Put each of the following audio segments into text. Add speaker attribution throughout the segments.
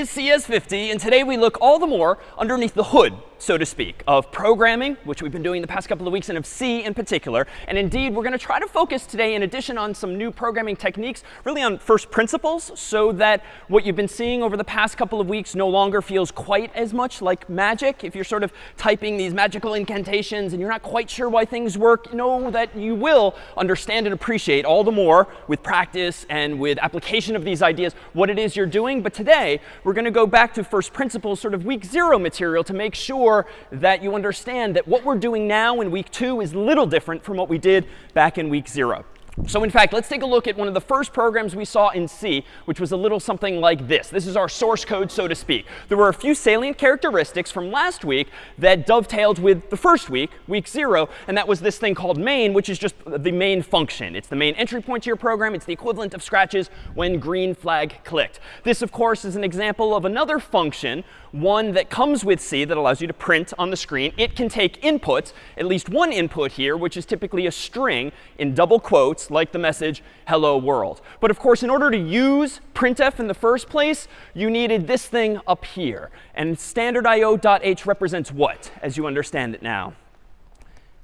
Speaker 1: is CS50, and today we look all the more underneath the hood so to speak, of programming, which we've been doing the past couple of weeks, and of C in particular. And indeed, we're going to try to focus today, in addition, on some new programming techniques, really on first principles, so that what you've been seeing over the past couple of weeks no longer feels quite as much like magic. If you're sort of typing these magical incantations and you're not quite sure why things work, know that you will understand and appreciate all the more with practice and with application of these ideas what it is you're doing. But today, we're going to go back to first principles, sort of week zero material, to make sure sure that you understand that what we're doing now in week two is little different from what we did back in week zero. So in fact, let's take a look at one of the first programs we saw in C, which was a little something like this. This is our source code, so to speak. There were a few salient characteristics from last week that dovetailed with the first week, week 0, and that was this thing called main, which is just the main function. It's the main entry point to your program. It's the equivalent of Scratch's when green flag clicked. This, of course, is an example of another function, one that comes with C that allows you to print on the screen. It can take inputs, at least one input here, which is typically a string in double quotes, like the message hello world. But of course, in order to use printf in the first place, you needed this thing up here. And standardIO.h represents what, as you understand it now?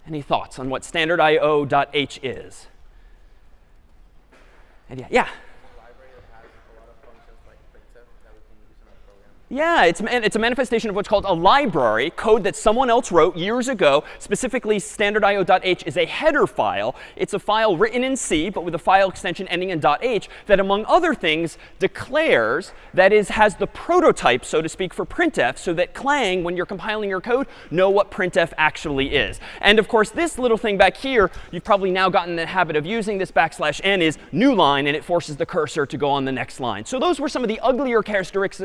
Speaker 1: Any thoughts on what standard standardIO.h is? Yeah. yeah. Yeah, it's, it's a manifestation of what's called a library, code that someone else wrote years ago. Specifically, standardIO.h is a header file. It's a file written in C, but with a file extension ending in .h that, among other things, declares, that is, has the prototype, so to speak, for printf, so that Clang, when you're compiling your code, know what printf actually is. And of course, this little thing back here, you've probably now gotten the habit of using this backslash n is new line, and it forces the cursor to go on the next line. So those were some of the uglier characteristics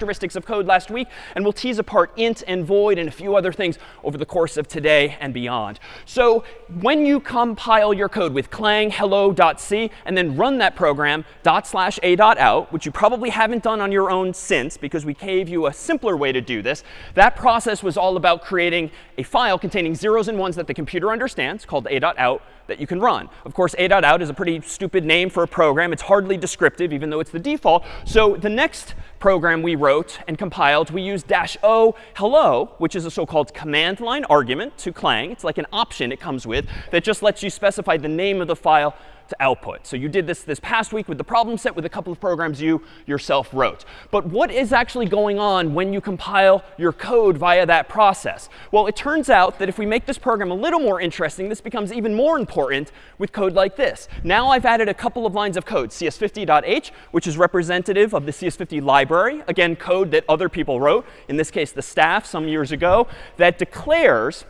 Speaker 1: characteristics of code last week, and we'll tease apart int and void and a few other things over the course of today and beyond. So when you compile your code with clang hello.c and then run that program dot slash a dot out, which you probably haven't done on your own since because we gave you a simpler way to do this, that process was all about creating a file containing zeros and ones that the computer understands called a dot out that you can run. Of course, a.out is a pretty stupid name for a program. It's hardly descriptive, even though it's the default. So the next program we wrote and compiled, we used dash o hello, which is a so-called command line argument to Clang. It's like an option it comes with that just lets you specify the name of the file output. So you did this this past week with the problem set with a couple of programs you yourself wrote. But what is actually going on when you compile your code via that process? Well, it turns out that if we make this program a little more interesting, this becomes even more important with code like this. Now I've added a couple of lines of code, cs50.h, which is representative of the CS50 library. Again, code that other people wrote, in this case the staff some years ago, that declares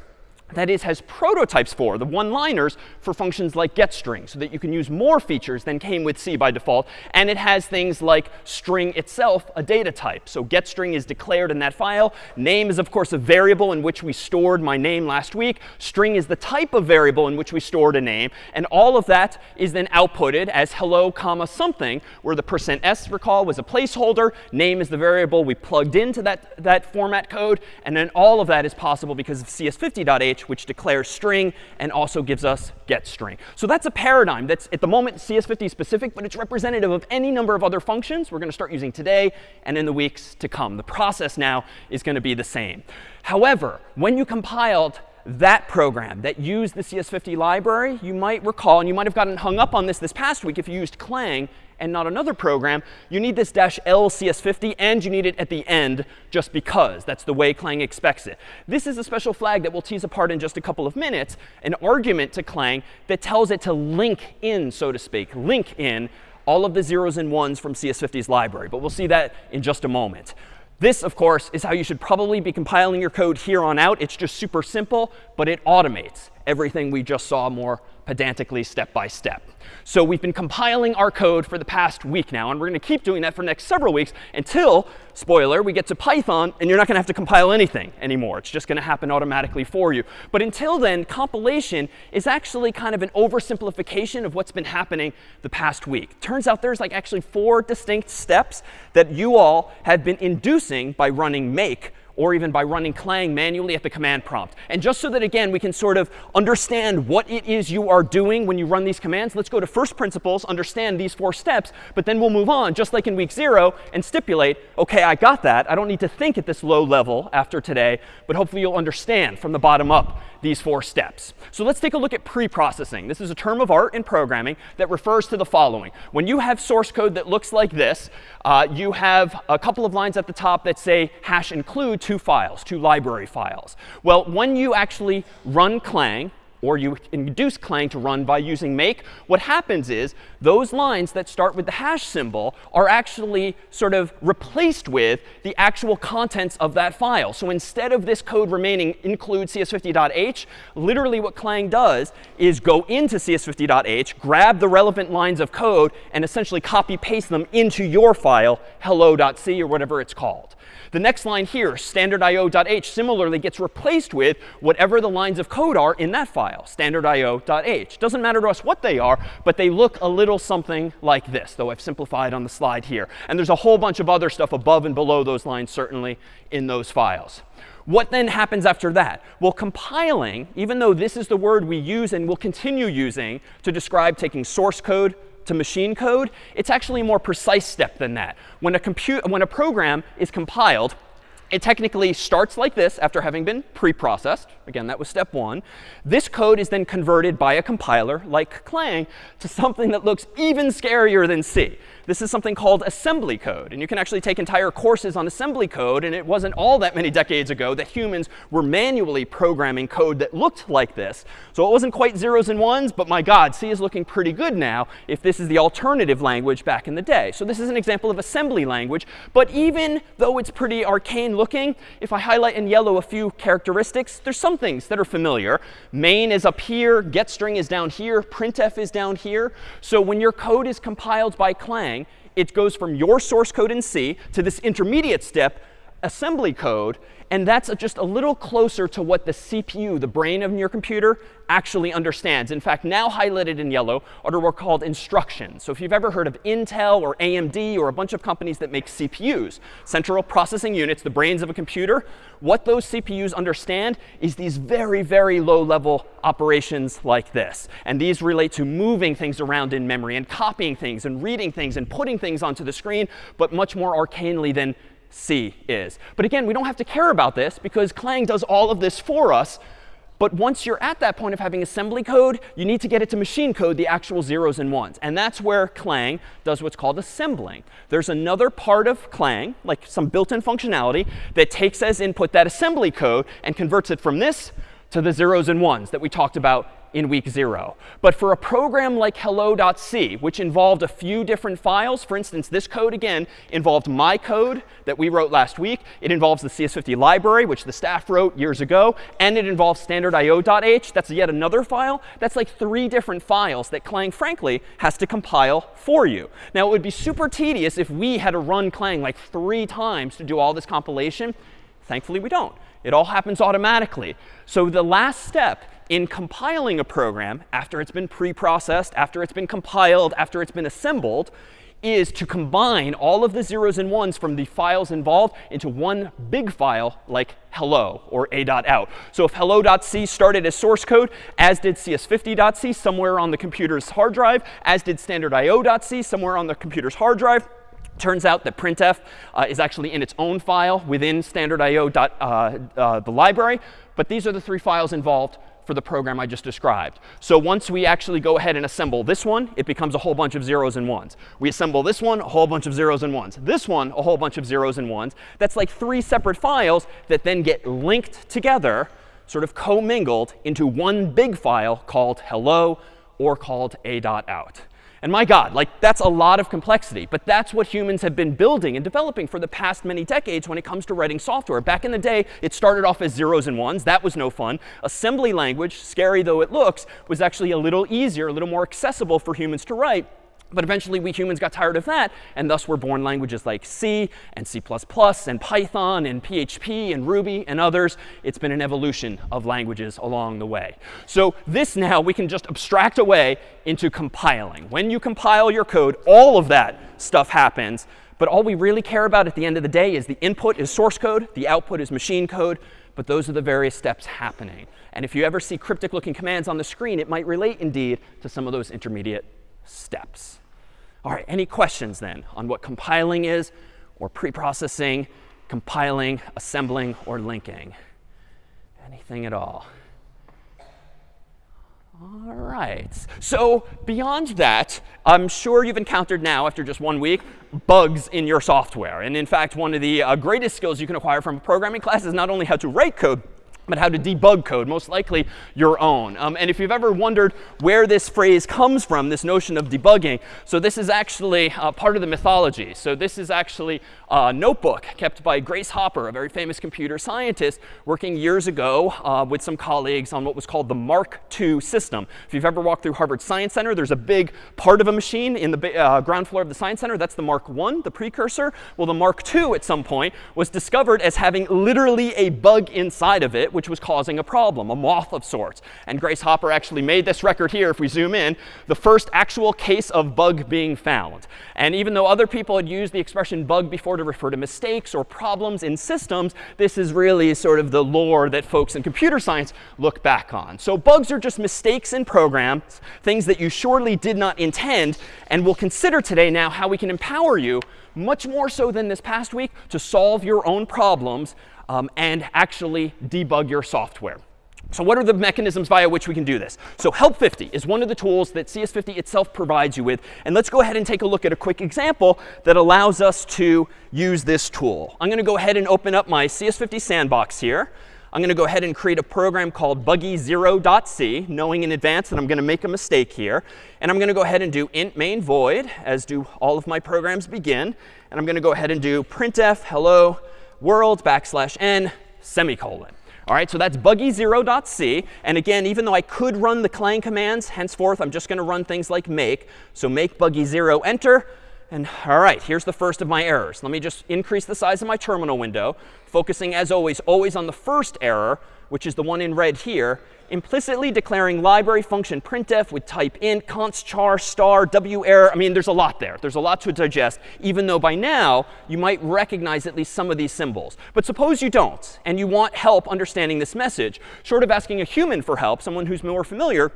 Speaker 1: that is, has prototypes for, the one-liners, for functions like getString, so that you can use more features than came with C by default. And it has things like string itself, a data type. So getString is declared in that file. Name is, of course, a variable in which we stored my name last week. String is the type of variable in which we stored a name. And all of that is then outputted as hello, comma, something, where the percent %s, recall, was a placeholder. Name is the variable we plugged into that, that format code. And then all of that is possible because of cs50.h which declares string and also gives us get string. So that's a paradigm that's at the moment CS50 specific, but it's representative of any number of other functions we're going to start using today and in the weeks to come. The process now is going to be the same. However, when you compiled that program that used the CS50 library, you might recall, and you might have gotten hung up on this this past week if you used Clang and not another program, you need this dash L CS50 and you need it at the end just because. That's the way Clang expects it. This is a special flag that we'll tease apart in just a couple of minutes, an argument to Clang that tells it to link in, so to speak, link in all of the zeros and ones from CS50's library. But we'll see that in just a moment. This, of course, is how you should probably be compiling your code here on out. It's just super simple, but it automates everything we just saw more pedantically step by step. So we've been compiling our code for the past week now, and we're going to keep doing that for the next several weeks until, spoiler, we get to Python, and you're not going to have to compile anything anymore. It's just going to happen automatically for you. But until then, compilation is actually kind of an oversimplification of what's been happening the past week. Turns out there's like actually four distinct steps that you all have been inducing by running make or even by running Clang manually at the command prompt. And just so that, again, we can sort of understand what it is you are doing when you run these commands, let's go to first principles, understand these four steps, but then we'll move on, just like in week zero, and stipulate, OK, I got that. I don't need to think at this low level after today, but hopefully you'll understand from the bottom up these four steps. So let's take a look at pre-processing. This is a term of art in programming that refers to the following. When you have source code that looks like this, uh, you have a couple of lines at the top that say hash include two files, two library files. Well, when you actually run Clang, or you induce Clang to run by using make, what happens is those lines that start with the hash symbol are actually sort of replaced with the actual contents of that file. So instead of this code remaining include cs50.h, literally what Clang does is go into cs50.h, grab the relevant lines of code, and essentially copy paste them into your file, hello.c or whatever it's called. The next line here, standardio.h, similarly gets replaced with whatever the lines of code are in that file, standardio.h. Doesn't matter to us what they are, but they look a little something like this, though I've simplified on the slide here. And there's a whole bunch of other stuff above and below those lines, certainly, in those files. What then happens after that? Well, compiling, even though this is the word we use and will continue using to describe taking source code, to machine code, it's actually a more precise step than that. When a, compute, when a program is compiled, it technically starts like this after having been pre-processed. Again, that was step one. This code is then converted by a compiler, like Clang, to something that looks even scarier than C. This is something called assembly code. And you can actually take entire courses on assembly code. And it wasn't all that many decades ago that humans were manually programming code that looked like this. So it wasn't quite zeros and ones, but my God, C is looking pretty good now if this is the alternative language back in the day. So this is an example of assembly language. But even though it's pretty arcane looking, if I highlight in yellow a few characteristics, there's some things that are familiar. Main is up here. getString is down here. printf is down here. So when your code is compiled by Clang, it goes from your source code in C to this intermediate step, assembly code. And that's just a little closer to what the CPU, the brain of your computer, actually understands. In fact, now highlighted in yellow are what are called instructions. So if you've ever heard of Intel or AMD or a bunch of companies that make CPUs, central processing units, the brains of a computer, what those CPUs understand is these very, very low-level operations like this. And these relate to moving things around in memory and copying things and reading things and putting things onto the screen, but much more arcanely than C is. But again, we don't have to care about this because Clang does all of this for us. But once you're at that point of having assembly code, you need to get it to machine code, the actual zeros and ones. And that's where Clang does what's called assembling. There's another part of Clang, like some built-in functionality, that takes as input that assembly code and converts it from this to the zeros and ones that we talked about in week zero. But for a program like hello.c, which involved a few different files, for instance, this code, again, involved my code that we wrote last week. It involves the CS50 library, which the staff wrote years ago. And it involves standardio.h. That's yet another file. That's like three different files that Clang, frankly, has to compile for you. Now, it would be super tedious if we had to run Clang like three times to do all this compilation. Thankfully, we don't. It all happens automatically. So the last step in compiling a program after it's been pre-processed, after it's been compiled, after it's been assembled, is to combine all of the zeros and ones from the files involved into one big file like hello or a.out. So if hello.c started as source code, as did cs50.c somewhere on the computer's hard drive, as did standardio.c somewhere on the computer's hard drive, Turns out that printf uh, is actually in its own file within standardio. Uh, uh, the library. But these are the three files involved for the program I just described. So once we actually go ahead and assemble this one, it becomes a whole bunch of zeros and ones. We assemble this one, a whole bunch of zeros and ones. This one, a whole bunch of zeros and ones. That's like three separate files that then get linked together, sort of commingled into one big file called hello or called a.out. And my God, like that's a lot of complexity. But that's what humans have been building and developing for the past many decades when it comes to writing software. Back in the day, it started off as zeros and ones. That was no fun. Assembly language, scary though it looks, was actually a little easier, a little more accessible for humans to write. But eventually, we humans got tired of that, and thus were born languages like C and C++ and Python and PHP and Ruby and others. It's been an evolution of languages along the way. So this now we can just abstract away into compiling. When you compile your code, all of that stuff happens. But all we really care about at the end of the day is the input is source code, the output is machine code, but those are the various steps happening. And if you ever see cryptic looking commands on the screen, it might relate indeed to some of those intermediate steps. All right, any questions then on what compiling is, or preprocessing, compiling, assembling, or linking? Anything at all? All right. So beyond that, I'm sure you've encountered now, after just one week, bugs in your software. And in fact, one of the uh, greatest skills you can acquire from a programming class is not only how to write code, but how to debug code, most likely your own. Um, and if you've ever wondered where this phrase comes from, this notion of debugging, so this is actually uh, part of the mythology. So this is actually a notebook kept by Grace Hopper, a very famous computer scientist, working years ago uh, with some colleagues on what was called the Mark II system. If you've ever walked through Harvard Science Center, there's a big part of a machine in the uh, ground floor of the Science Center. That's the Mark I, the precursor. Well, the Mark II at some point was discovered as having literally a bug inside of it, which was causing a problem, a moth of sorts. And Grace Hopper actually made this record here, if we zoom in, the first actual case of bug being found. And even though other people had used the expression bug before to refer to mistakes or problems in systems, this is really sort of the lore that folks in computer science look back on. So bugs are just mistakes in programs, things that you surely did not intend. And we'll consider today now how we can empower you, much more so than this past week, to solve your own problems um, and actually debug your software. So what are the mechanisms via which we can do this? So Help 50 is one of the tools that CS50 itself provides you with. And let's go ahead and take a look at a quick example that allows us to use this tool. I'm going to go ahead and open up my CS50 sandbox here. I'm going to go ahead and create a program called buggy0.c, knowing in advance that I'm going to make a mistake here. And I'm going to go ahead and do int main void, as do all of my programs begin. And I'm going to go ahead and do printf hello world backslash n semicolon. All right, so that's buggy0.c. And again, even though I could run the clang commands, henceforth, I'm just going to run things like make. So make buggy0 enter. And all right, here's the first of my errors. Let me just increase the size of my terminal window, focusing, as always, always on the first error, which is the one in red here implicitly declaring library function printf with type int, const char star w error. I mean, there's a lot there. There's a lot to digest, even though by now you might recognize at least some of these symbols. But suppose you don't, and you want help understanding this message. Short of asking a human for help, someone who's more familiar,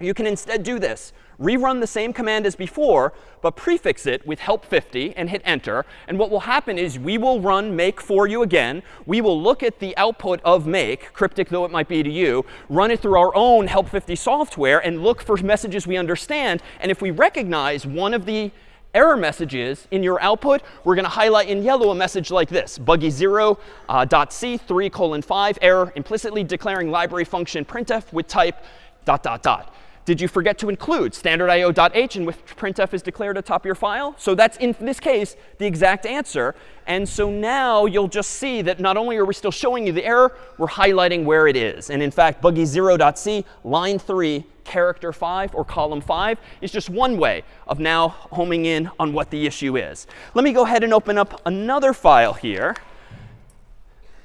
Speaker 1: you can instead do this rerun the same command as before, but prefix it with help 50 and hit enter. And what will happen is we will run make for you again. We will look at the output of make, cryptic though it might be to you, run it through our own help 50 software, and look for messages we understand. And if we recognize one of the error messages in your output, we're going to highlight in yellow a message like this, buggy0.c uh, 3 colon 5 error implicitly declaring library function printf with type dot dot dot. Did you forget to include standard.io.h in which printf is declared atop your file? So that's, in this case, the exact answer. And so now you'll just see that not only are we still showing you the error, we're highlighting where it is. And in fact, buggy0.c, line 3, character 5, or column 5, is just one way of now homing in on what the issue is. Let me go ahead and open up another file here,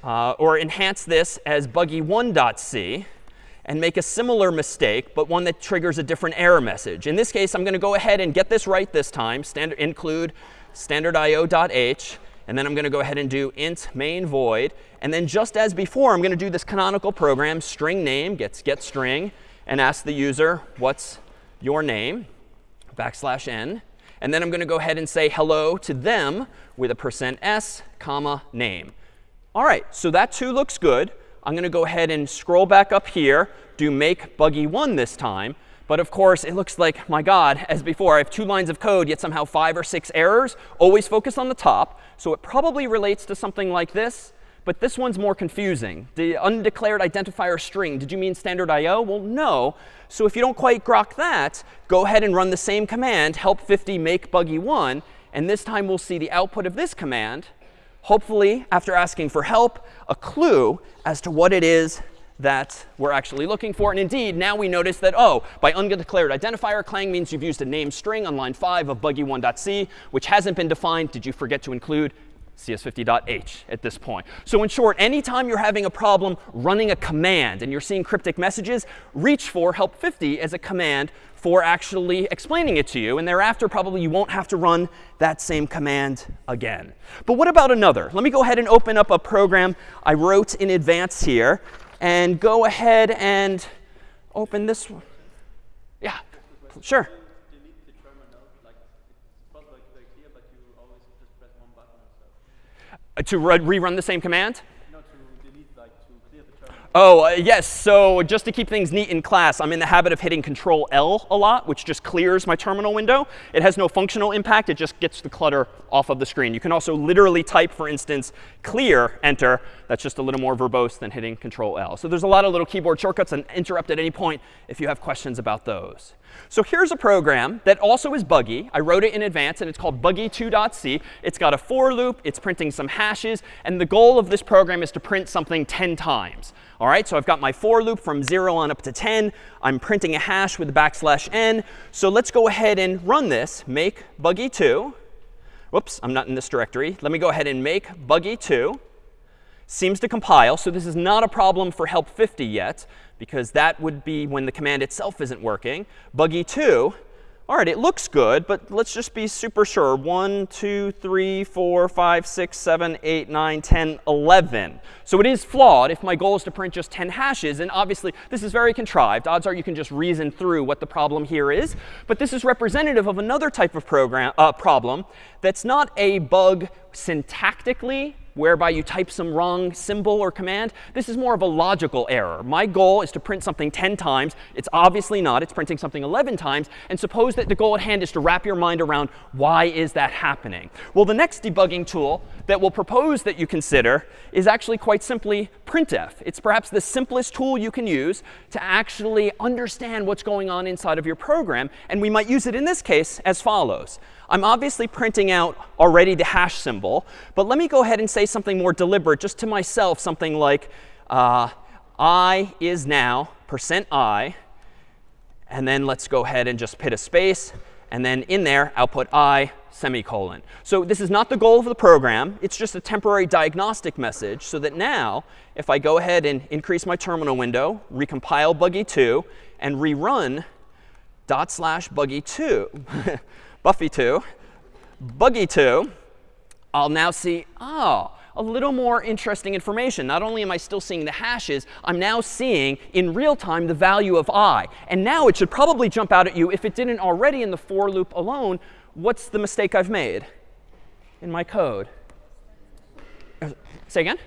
Speaker 1: uh, or enhance this as buggy1.c and make a similar mistake, but one that triggers a different error message. In this case, I'm going to go ahead and get this right this time, standard include standard.io.h. And then I'm going to go ahead and do int main void. And then just as before, I'm going to do this canonical program, string name gets get string, and ask the user, what's your name, backslash n. And then I'm going to go ahead and say hello to them with a percent %s, comma, name. All right, so that too looks good. I'm going to go ahead and scroll back up here, do make buggy1 this time. But of course, it looks like, my God, as before, I have two lines of code, yet somehow five or six errors. Always focus on the top. So it probably relates to something like this. But this one's more confusing. The undeclared identifier string, did you mean standard IO? Well, no. So if you don't quite grok that, go ahead and run the same command, help 50 make buggy1. And this time we'll see the output of this command hopefully, after asking for help, a clue as to what it is that we're actually looking for. And indeed, now we notice that, oh, by undeclared identifier, clang means you've used a name string on line 5 of buggy1.c, which hasn't been defined. Did you forget to include cs50.h at this point. So in short, anytime you're having a problem running a command and you're seeing cryptic messages, reach for help 50 as a command for actually explaining it to you. And thereafter, probably you won't have to run that same command again. But what about another? Let me go ahead and open up a program I wrote in advance here and go ahead and open this one. Yeah, sure. Uh, to rerun the same command? No, delete, like, to clear the terminal. Oh, uh, yes. So just to keep things neat in class, I'm in the habit of hitting Control L a lot, which just clears my terminal window. It has no functional impact. It just gets the clutter off of the screen. You can also literally type, for instance, clear, enter. That's just a little more verbose than hitting Control L. So there's a lot of little keyboard shortcuts and interrupt at any point if you have questions about those. So here's a program that also is buggy. I wrote it in advance, and it's called buggy2.c. It's got a for loop. It's printing some hashes. And the goal of this program is to print something 10 times. All right, so I've got my for loop from 0 on up to 10. I'm printing a hash with a backslash n. So let's go ahead and run this, make buggy2. Whoops, I'm not in this directory. Let me go ahead and make buggy2 seems to compile. So this is not a problem for help 50 yet, because that would be when the command itself isn't working. Buggy 2, all right, it looks good, but let's just be super sure. 1, 2, 3, 4, 5, 6, 7, 8, 9, 10, 11. So it is flawed if my goal is to print just 10 hashes. And obviously, this is very contrived. Odds are you can just reason through what the problem here is. But this is representative of another type of program, uh, problem that's not a bug syntactically whereby you type some wrong symbol or command. This is more of a logical error. My goal is to print something 10 times. It's obviously not. It's printing something 11 times. And suppose that the goal at hand is to wrap your mind around why is that happening? Well, the next debugging tool that we'll propose that you consider is actually quite simply printf. It's perhaps the simplest tool you can use to actually understand what's going on inside of your program. And we might use it in this case as follows. I'm obviously printing out already the hash symbol. But let me go ahead and say something more deliberate just to myself, something like uh, i is now percent i. And then let's go ahead and just put a space. And then in there, output i semicolon. So this is not the goal of the program. It's just a temporary diagnostic message so that now, if I go ahead and increase my terminal window, recompile buggy2, and rerun dot slash buggy2, buffy2, buggy2, I'll now see, oh, a little more interesting information. Not only am I still seeing the hashes, I'm now seeing in real time the value of i. And now it should probably jump out at you, if it didn't already in the for loop alone, what's the mistake I've made in my code? Say again?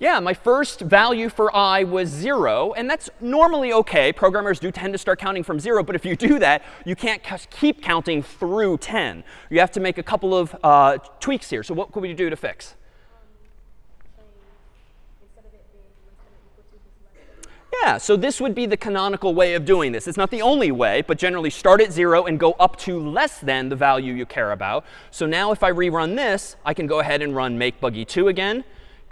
Speaker 1: Yeah, my first value for i was 0. And that's normally OK. Programmers do tend to start counting from 0. But if you do that, you can't keep counting through 10. You have to make a couple of uh, tweaks here. So what could we do to fix? Yeah, so this would be the canonical way of doing this. It's not the only way, but generally start at 0 and go up to less than the value you care about. So now if I rerun this, I can go ahead and run make buggy2 again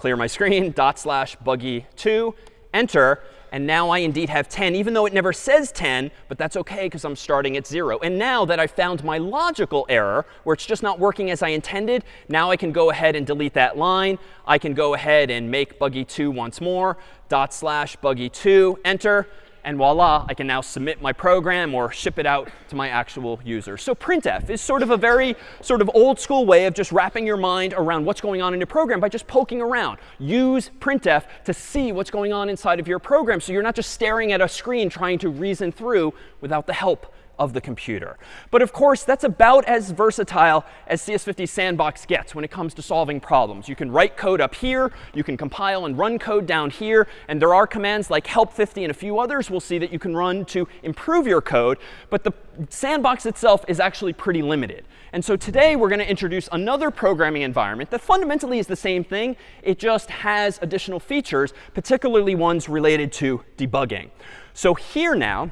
Speaker 1: clear my screen, dot slash buggy2, enter. And now I indeed have 10, even though it never says 10, but that's OK because I'm starting at 0. And now that I've found my logical error, where it's just not working as I intended, now I can go ahead and delete that line. I can go ahead and make buggy2 once more, dot slash buggy2, enter. And voila, I can now submit my program or ship it out to my actual user. So printf is sort of a very sort of old school way of just wrapping your mind around what's going on in your program by just poking around. Use printf to see what's going on inside of your program so you're not just staring at a screen trying to reason through without the help of the computer. But of course, that's about as versatile as CS50 Sandbox gets when it comes to solving problems. You can write code up here. You can compile and run code down here. And there are commands like help50 and a few others we'll see that you can run to improve your code. But the sandbox itself is actually pretty limited. And so today, we're going to introduce another programming environment that fundamentally is the same thing. It just has additional features, particularly ones related to debugging. So here now,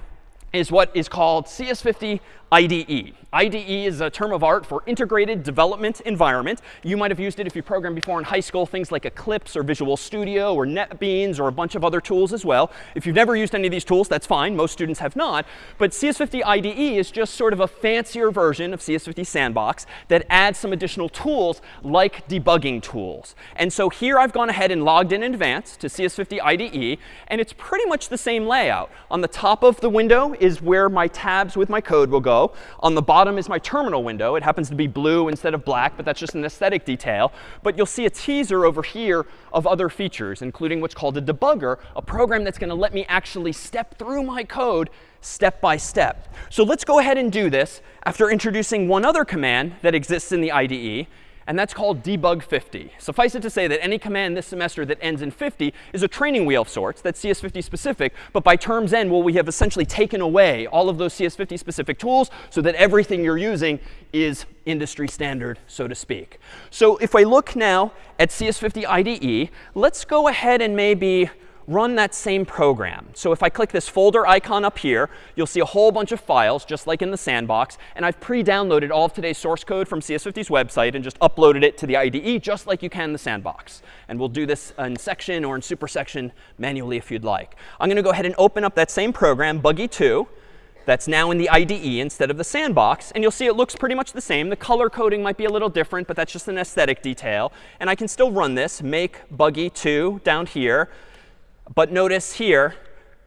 Speaker 1: is what is called CS50 IDE. IDE is a term of art for integrated development environment. You might have used it if you programmed before in high school, things like Eclipse or Visual Studio or NetBeans or a bunch of other tools as well. If you've never used any of these tools, that's fine. Most students have not. But CS50 IDE is just sort of a fancier version of CS50 Sandbox that adds some additional tools like debugging tools. And so here I've gone ahead and logged in in advance to CS50 IDE. And it's pretty much the same layout. On the top of the window is where my tabs with my code will go. On the bottom is my terminal window. It happens to be blue instead of black, but that's just an aesthetic detail. But you'll see a teaser over here of other features, including what's called a debugger, a program that's going to let me actually step through my code step by step. So let's go ahead and do this after introducing one other command that exists in the IDE and that's called debug 50. Suffice it to say that any command this semester that ends in 50 is a training wheel of sorts that's CS50 specific. But by term's end, well, we have essentially taken away all of those CS50 specific tools so that everything you're using is industry standard, so to speak. So if I look now at CS50 IDE, let's go ahead and maybe run that same program. So if I click this folder icon up here, you'll see a whole bunch of files, just like in the sandbox. And I've pre-downloaded all of today's source code from CS50's website and just uploaded it to the IDE, just like you can the sandbox. And we'll do this in section or in super section manually if you'd like. I'm going to go ahead and open up that same program, Buggy2 that's now in the IDE instead of the sandbox. And you'll see it looks pretty much the same. The color coding might be a little different, but that's just an aesthetic detail. And I can still run this, make buggy2 down here. But notice here,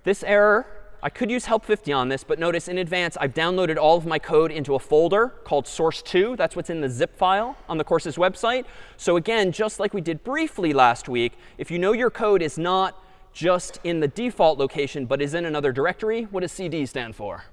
Speaker 1: this error, I could use help 50 on this, but notice in advance I've downloaded all of my code into a folder called source2. That's what's in the zip file on the course's website. So again, just like we did briefly last week, if you know your code is not just in the default location, but is in another directory, what does CD stand for?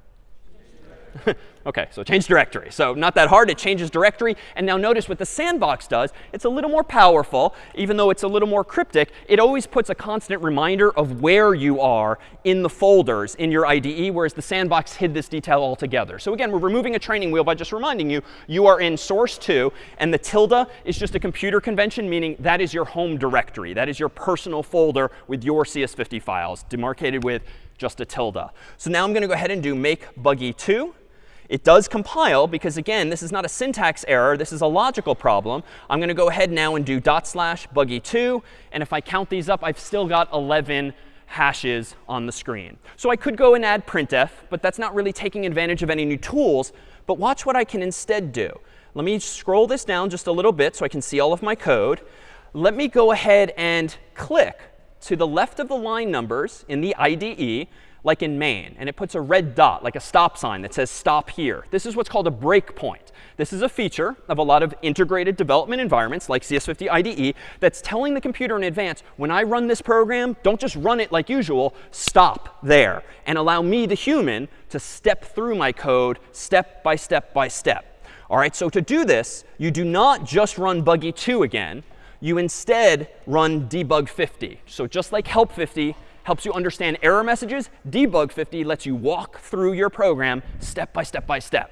Speaker 1: OK, so change directory. So not that hard. It changes directory. And now notice what the sandbox does. It's a little more powerful. Even though it's a little more cryptic, it always puts a constant reminder of where you are in the folders in your IDE, whereas the sandbox hid this detail altogether. So again, we're removing a training wheel by just reminding you, you are in source 2. And the tilde is just a computer convention, meaning that is your home directory. That is your personal folder with your CS50 files, demarcated with just a tilde. So now I'm going to go ahead and do make buggy 2. It does compile because, again, this is not a syntax error. This is a logical problem. I'm going to go ahead now and do dot slash buggy2. And if I count these up, I've still got 11 hashes on the screen. So I could go and add printf, but that's not really taking advantage of any new tools. But watch what I can instead do. Let me scroll this down just a little bit so I can see all of my code. Let me go ahead and click to the left of the line numbers in the IDE like in main, and it puts a red dot, like a stop sign that says stop here. This is what's called a breakpoint. This is a feature of a lot of integrated development environments like CS50 IDE that's telling the computer in advance, when I run this program, don't just run it like usual, stop there and allow me, the human, to step through my code step by step by step. All right, so to do this, you do not just run buggy 2 again. You instead run debug 50. So just like help 50, helps you understand error messages. Debug 50 lets you walk through your program step by step by step.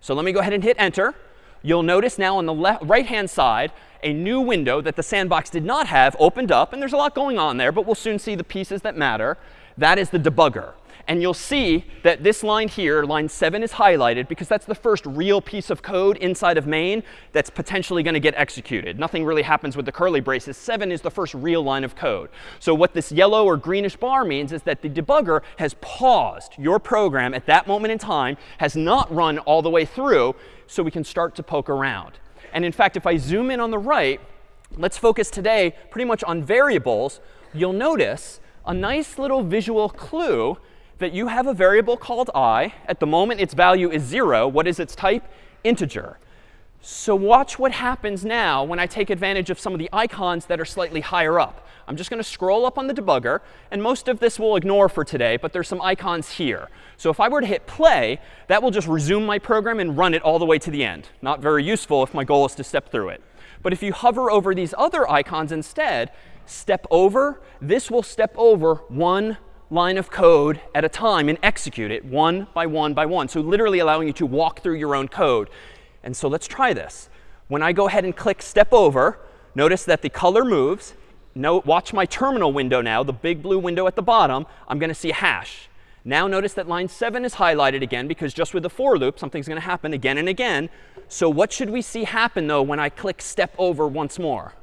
Speaker 1: So let me go ahead and hit enter. You'll notice now on the right-hand side, a new window that the sandbox did not have opened up. And there's a lot going on there, but we'll soon see the pieces that matter. That is the debugger. And you'll see that this line here, line 7, is highlighted because that's the first real piece of code inside of main that's potentially going to get executed. Nothing really happens with the curly braces. 7 is the first real line of code. So what this yellow or greenish bar means is that the debugger has paused your program at that moment in time, has not run all the way through, so we can start to poke around. And in fact, if I zoom in on the right, let's focus today pretty much on variables. You'll notice a nice little visual clue that you have a variable called i. At the moment, its value is 0. What is its type? Integer. So watch what happens now when I take advantage of some of the icons that are slightly higher up. I'm just going to scroll up on the debugger. And most of this we'll ignore for today, but there's some icons here. So if I were to hit play, that will just resume my program and run it all the way to the end. Not very useful if my goal is to step through it. But if you hover over these other icons instead, step over, this will step over one line of code at a time and execute it one by one by one. So literally allowing you to walk through your own code. And so let's try this. When I go ahead and click step over, notice that the color moves. Note, watch my terminal window now, the big blue window at the bottom. I'm going to see hash. Now notice that line 7 is highlighted again because just with the for loop, something's going to happen again and again. So what should we see happen, though, when I click step over once more?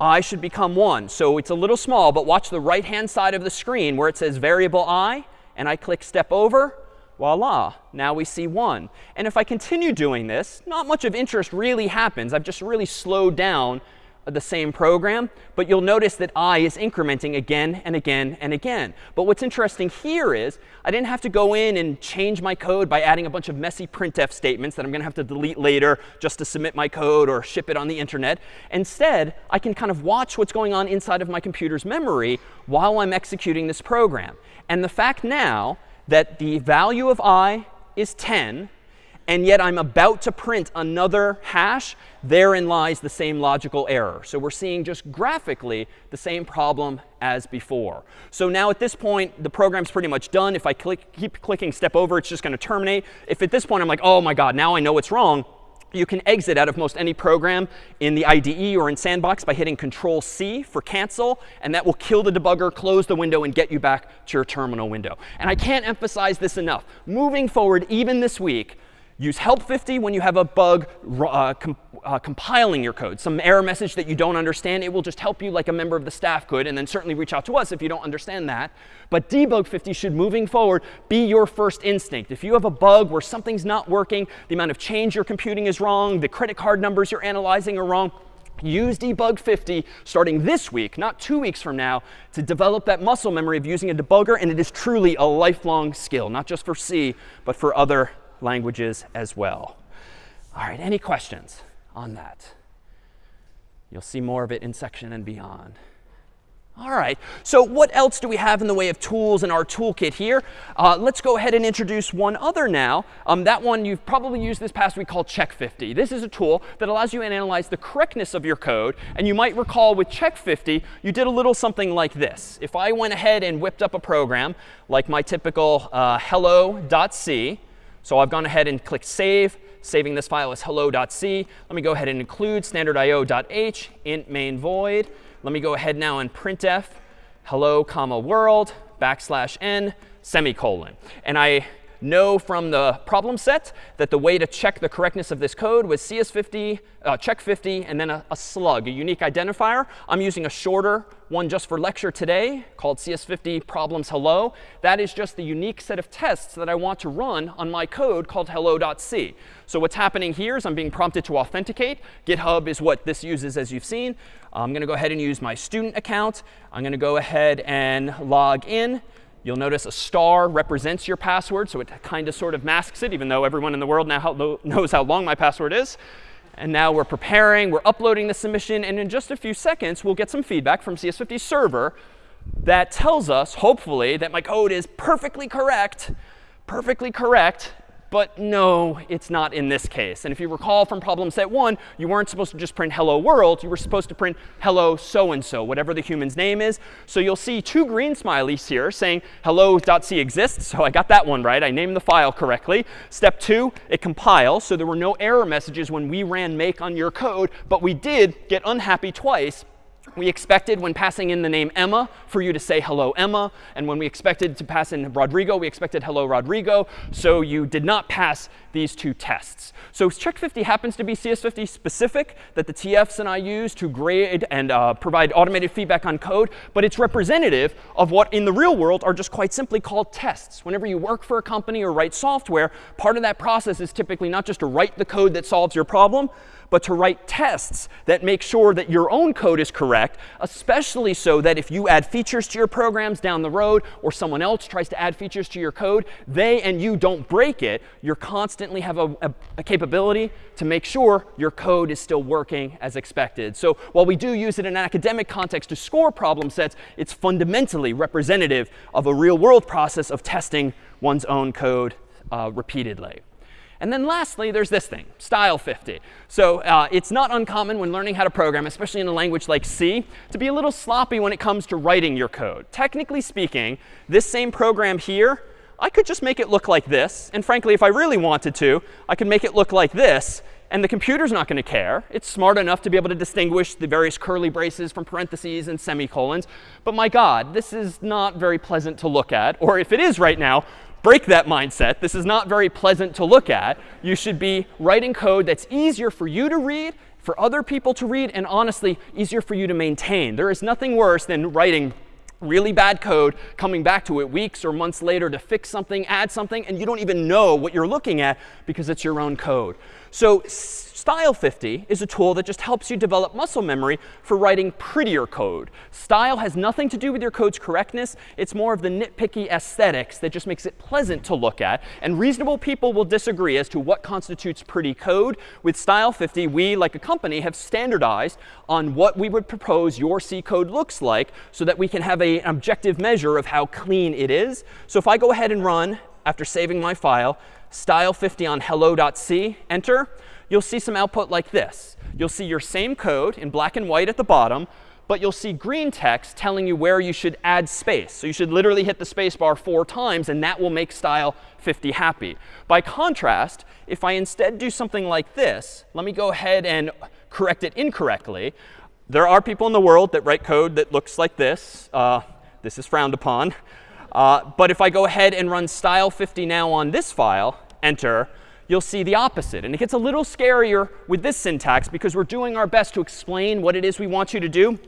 Speaker 1: I should become 1. So it's a little small, but watch the right-hand side of the screen where it says variable i, and I click step over voila, now we see 1. And if I continue doing this, not much of interest really happens. I've just really slowed down the same program. But you'll notice that i is incrementing again and again and again. But what's interesting here is I didn't have to go in and change my code by adding a bunch of messy printf statements that I'm going to have to delete later just to submit my code or ship it on the internet. Instead, I can kind of watch what's going on inside of my computer's memory while I'm executing this program. And the fact now that the value of i is 10, and yet I'm about to print another hash, therein lies the same logical error. So we're seeing just graphically the same problem as before. So now at this point, the program's pretty much done. If I click, keep clicking step over, it's just going to terminate. If at this point I'm like, oh my god, now I know what's wrong, you can exit out of most any program in the IDE or in Sandbox by hitting Control C for cancel. And that will kill the debugger, close the window, and get you back to your terminal window. And I can't emphasize this enough. Moving forward, even this week, Use help 50 when you have a bug uh, uh, compiling your code, some error message that you don't understand. It will just help you like a member of the staff could, and then certainly reach out to us if you don't understand that. But debug 50 should, moving forward, be your first instinct. If you have a bug where something's not working, the amount of change you're computing is wrong, the credit card numbers you're analyzing are wrong, use debug 50 starting this week, not two weeks from now, to develop that muscle memory of using a debugger. And it is truly a lifelong skill, not just for C, but for other languages as well. All right, any questions on that? You'll see more of it in section and beyond. All right, so what else do we have in the way of tools in our toolkit here? Uh, let's go ahead and introduce one other now. Um, that one you've probably used this past week called Check50. This is a tool that allows you to analyze the correctness of your code. And you might recall with Check50, you did a little something like this. If I went ahead and whipped up a program, like my typical uh, hello.c, so I've gone ahead and clicked Save, saving this file as hello.c. Let me go ahead and include standardio.h, int main void. Let me go ahead now and printf hello, comma, world, backslash n, semicolon. And I know from the problem set that the way to check the correctness of this code was CS50, uh, check 50, and then a, a, slug, a unique identifier. I'm using a shorter one just for lecture today called CS50 problems hello. That is just the unique set of tests that I want to run on my code called hello.c. So what's happening here is I'm being prompted to authenticate. GitHub is what this uses, as you've seen. I'm going to go ahead and use my student account. I'm going to go ahead and log in. You'll notice a star represents your password, so it kind of sort of masks it, even though everyone in the world now knows how long my password is. And now we're preparing, we're uploading the submission, and in just a few seconds, we'll get some feedback from CS50 server that tells us, hopefully, that my code is perfectly correct, perfectly correct, but no, it's not in this case. And if you recall from problem set one, you weren't supposed to just print hello world. You were supposed to print hello so-and-so, whatever the human's name is. So you'll see two green smileys here saying hello.c exists. So I got that one right. I named the file correctly. Step two, it compiles. So there were no error messages when we ran make on your code. But we did get unhappy twice we expected when passing in the name Emma for you to say hello Emma. And when we expected to pass in Rodrigo, we expected hello Rodrigo. So you did not pass these two tests. So Check50 happens to be CS50 specific that the TFs and I use to grade and uh, provide automated feedback on code. But it's representative of what in the real world are just quite simply called tests. Whenever you work for a company or write software, part of that process is typically not just to write the code that solves your problem, but to write tests that make sure that your own code is correct, especially so that if you add features to your programs down the road or someone else tries to add features to your code, they and you don't break it. You constantly have a, a, a capability to make sure your code is still working as expected. So while we do use it in an academic context to score problem sets, it's fundamentally representative of a real world process of testing one's own code uh, repeatedly. And then lastly, there's this thing, style 50. So uh, it's not uncommon when learning how to program, especially in a language like C, to be a little sloppy when it comes to writing your code. Technically speaking, this same program here, I could just make it look like this. And frankly, if I really wanted to, I could make it look like this and the computer's not going to care. It's smart enough to be able to distinguish the various curly braces from parentheses and semicolons. But my God, this is not very pleasant to look at. Or if it is right now, break that mindset. This is not very pleasant to look at. You should be writing code that's easier for you to read, for other people to read, and honestly, easier for you to maintain. There is nothing worse than writing really bad code, coming back to it weeks or months later to fix something, add something, and you don't even know what you're looking at because it's your own code. So Style 50 is a tool that just helps you develop muscle memory for writing prettier code. Style has nothing to do with your code's correctness. It's more of the nitpicky aesthetics that just makes it pleasant to look at. And reasonable people will disagree as to what constitutes pretty code. With Style 50, we, like a company, have standardized on what we would propose your C code looks like so that we can have a, an objective measure of how clean it is. So if I go ahead and run, after saving my file, style 50 on hello.c, enter, you'll see some output like this. You'll see your same code in black and white at the bottom, but you'll see green text telling you where you should add space. So you should literally hit the space bar four times, and that will make style 50 happy. By contrast, if I instead do something like this, let me go ahead and correct it incorrectly. There are people in the world that write code that looks like this. Uh, this is frowned upon. Uh, but if I go ahead and run style 50 now on this file, enter, you'll see the opposite. And it gets a little scarier with this syntax because we're doing our best to explain what it is we want you to do.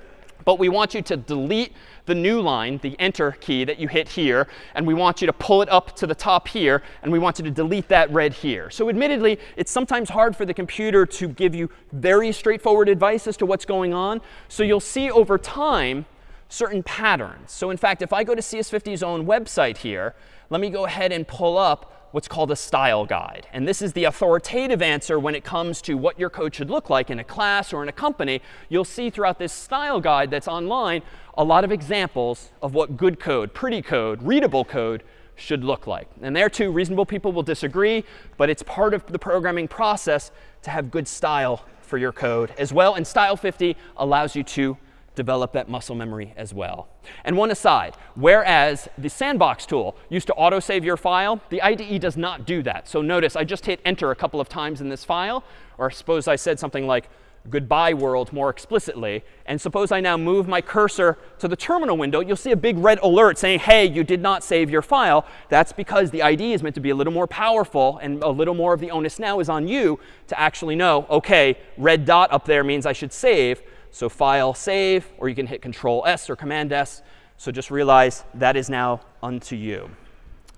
Speaker 1: But we want you to delete the new line, the enter key that you hit here. And we want you to pull it up to the top here. And we want you to delete that red here. So admittedly, it's sometimes hard for the computer to give you very straightforward advice as to what's going on. So you'll see over time certain patterns. So in fact, if I go to CS50's own website here, let me go ahead and pull up what's called a style guide. And this is the authoritative answer when it comes to what your code should look like in a class or in a company. You'll see throughout this style guide that's online a lot of examples of what good code, pretty code, readable code should look like. And there too, reasonable people will disagree, but it's part of the programming process to have good style for your code as well. And Style 50 allows you to develop that muscle memory as well. And one aside, whereas the sandbox tool used to autosave your file, the IDE does not do that. So notice I just hit enter a couple of times in this file. Or suppose I said something like goodbye world more explicitly. And suppose I now move my cursor to the terminal window, you'll see a big red alert saying, hey, you did not save your file. That's because the IDE is meant to be a little more powerful, and a little more of the onus now is on you to actually know, OK, red dot up there means I should save. So file save, or you can hit Control S or Command S. So just realize that is now unto you.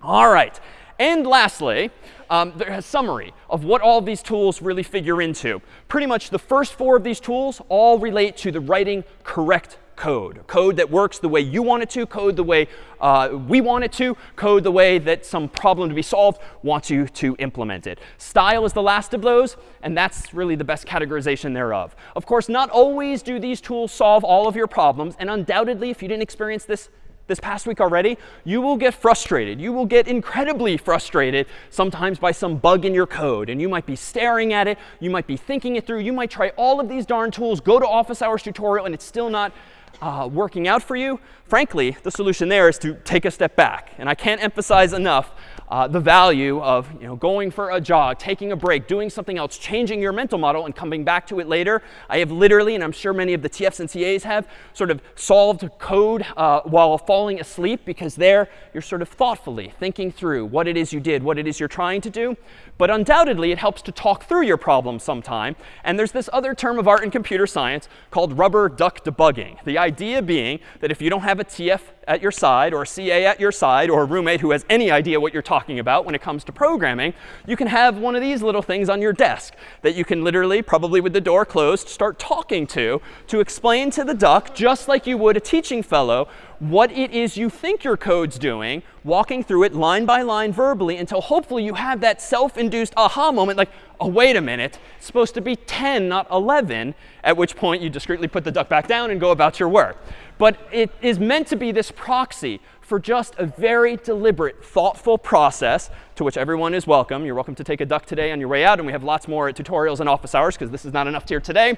Speaker 1: All right. And lastly, um, there's a summary of what all these tools really figure into. Pretty much the first four of these tools all relate to the writing correct code. Code that works the way you want it to, code the way uh, we want it to, code the way that some problem to be solved wants you to implement it. Style is the last of those, and that's really the best categorization thereof. Of course, not always do these tools solve all of your problems, and undoubtedly, if you didn't experience this this past week already, you will get frustrated. You will get incredibly frustrated sometimes by some bug in your code. And you might be staring at it. You might be thinking it through. You might try all of these darn tools, go to office hours tutorial, and it's still not uh, working out for you, frankly, the solution there is to take a step back. And I can't emphasize enough uh, the value of you know, going for a jog, taking a break, doing something else, changing your mental model, and coming back to it later. I have literally, and I'm sure many of the TFs and CAs have, sort of solved code uh, while falling asleep because there you're sort of thoughtfully thinking through what it is you did, what it is you're trying to do. But undoubtedly, it helps to talk through your problem sometime. And there's this other term of art in computer science called rubber duck debugging. The idea being that if you don't have a TF at your side or a CA at your side or a roommate who has any idea what you're talking about when it comes to programming, you can have one of these little things on your desk that you can literally, probably with the door closed, start talking to to explain to the duck, just like you would a teaching fellow, what it is you think your code's doing, walking through it line by line verbally until hopefully you have that self-induced aha moment like, oh, wait a minute, it's supposed to be 10, not 11, at which point you discreetly put the duck back down and go about your work. But it is meant to be this proxy for just a very deliberate, thoughtful process to which everyone is welcome. You're welcome to take a duck today on your way out. And we have lots more tutorials and office hours because this is not enough here today.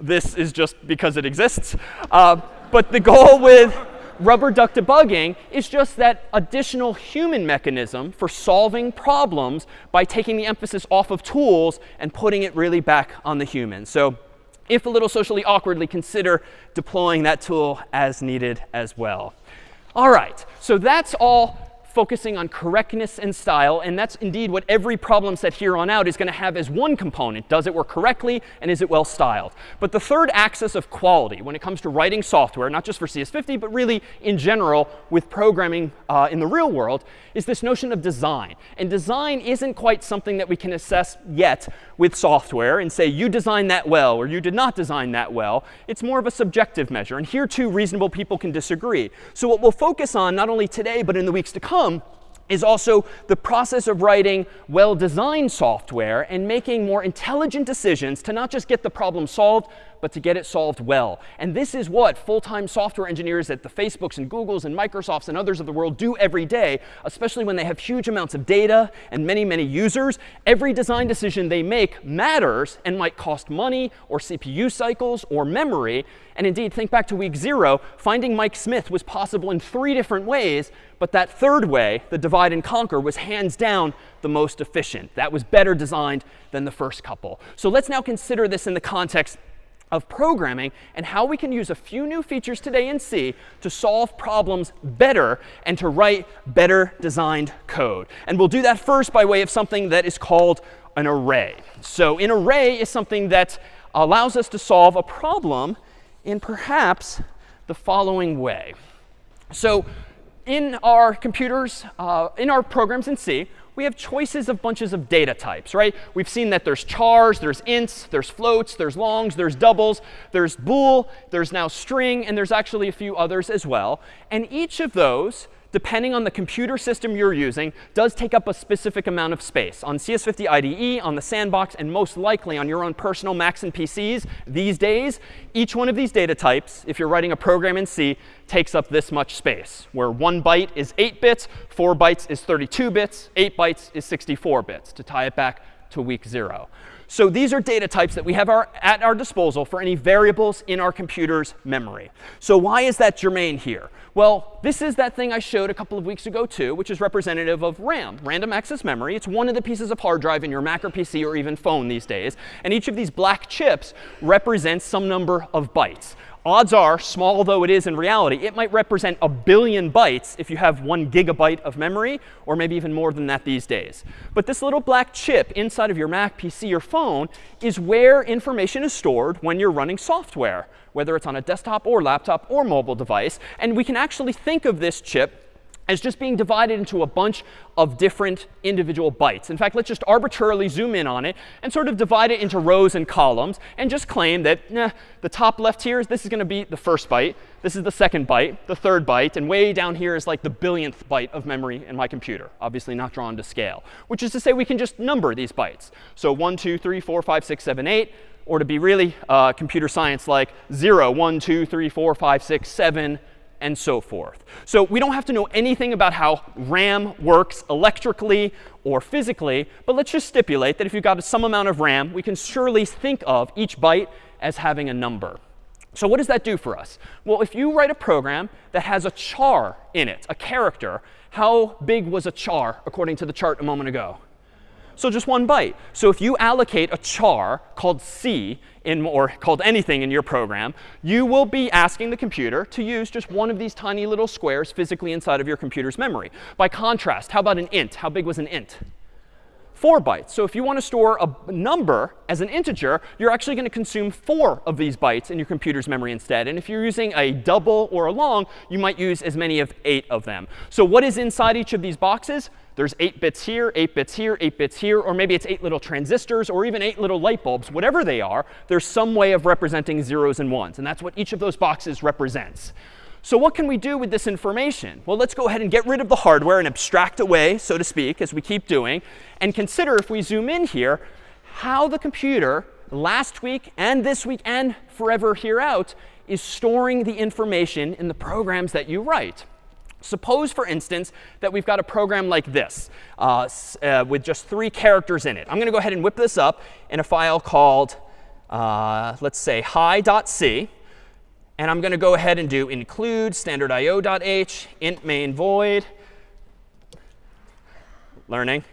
Speaker 1: This is just because it exists. Uh, but the goal with rubber duck debugging is just that additional human mechanism for solving problems by taking the emphasis off of tools and putting it really back on the human. So if a little socially awkwardly, consider deploying that tool as needed as well. All right, so that's all focusing on correctness and style. And that's indeed what every problem set here on out is going to have as one component. Does it work correctly? And is it well styled? But the third axis of quality when it comes to writing software, not just for CS50, but really in general with programming uh, in the real world, is this notion of design. And design isn't quite something that we can assess yet with software and say, you designed that well, or you did not design that well. It's more of a subjective measure. And here, too, reasonable people can disagree. So what we'll focus on, not only today, but in the weeks to come, come is also the process of writing well-designed software and making more intelligent decisions to not just get the problem solved, but to get it solved well. And this is what full-time software engineers at the Facebooks and Googles and Microsofts and others of the world do every day, especially when they have huge amounts of data and many, many users. Every design decision they make matters and might cost money or CPU cycles or memory. And indeed, think back to week zero. Finding Mike Smith was possible in three different ways. But that third way, the divide and conquer, was hands down the most efficient. That was better designed than the first couple. So let's now consider this in the context of programming and how we can use a few new features today in C to solve problems better and to write better designed code. And we'll do that first by way of something that is called an array. So an array is something that allows us to solve a problem in perhaps the following way. So in our computers, uh, in our programs in C, we have choices of bunches of data types, right? We've seen that there's chars, there's ints, there's floats, there's longs, there's doubles, there's bool, there's now string, and there's actually a few others as well. And each of those depending on the computer system you're using, does take up a specific amount of space. On CS50 IDE, on the sandbox, and most likely on your own personal Macs and PCs these days, each one of these data types, if you're writing a program in C, takes up this much space, where one byte is 8 bits, 4 bytes is 32 bits, 8 bytes is 64 bits, to tie it back to week 0. So these are data types that we have our, at our disposal for any variables in our computer's memory. So why is that germane here? Well, this is that thing I showed a couple of weeks ago too, which is representative of RAM, random access memory. It's one of the pieces of hard drive in your Mac or PC or even phone these days. And each of these black chips represents some number of bytes odds are, small though it is in reality, it might represent a billion bytes if you have one gigabyte of memory, or maybe even more than that these days. But this little black chip inside of your Mac, PC, or phone is where information is stored when you're running software, whether it's on a desktop or laptop or mobile device. And we can actually think of this chip as just being divided into a bunch of different individual bytes. In fact, let's just arbitrarily zoom in on it and sort of divide it into rows and columns and just claim that nah, the top left here, is this is going to be the first byte. This is the second byte, the third byte. And way down here is like the billionth byte of memory in my computer, obviously not drawn to scale, which is to say we can just number these bytes. So 1, 2, 3, 4, 5, 6, 7, 8. Or to be really uh, computer science like 0, 1, 2, 3, 4, 5, 6, 7, and so forth. So we don't have to know anything about how RAM works electrically or physically, but let's just stipulate that if you've got some amount of RAM, we can surely think of each byte as having a number. So what does that do for us? Well, if you write a program that has a char in it, a character, how big was a char according to the chart a moment ago? So just one byte. So if you allocate a char called c, in, or called anything in your program, you will be asking the computer to use just one of these tiny little squares physically inside of your computer's memory. By contrast, how about an int? How big was an int? 4 bytes. So if you want to store a number as an integer, you're actually going to consume 4 of these bytes in your computer's memory instead. And if you're using a double or a long, you might use as many of 8 of them. So what is inside each of these boxes? There's 8 bits here, 8 bits here, 8 bits here, or maybe it's 8 little transistors or even 8 little light bulbs. Whatever they are, there's some way of representing zeros and ones. And that's what each of those boxes represents. So what can we do with this information? Well, let's go ahead and get rid of the hardware and abstract away, so to speak, as we keep doing, and consider, if we zoom in here, how the computer last week and this week and forever here out is storing the information in the programs that you write. Suppose, for instance, that we've got a program like this uh, uh, with just three characters in it. I'm going to go ahead and whip this up in a file called, uh, let's say, hi.c. And I'm going to go ahead and do include standardio.h, int main void, learning.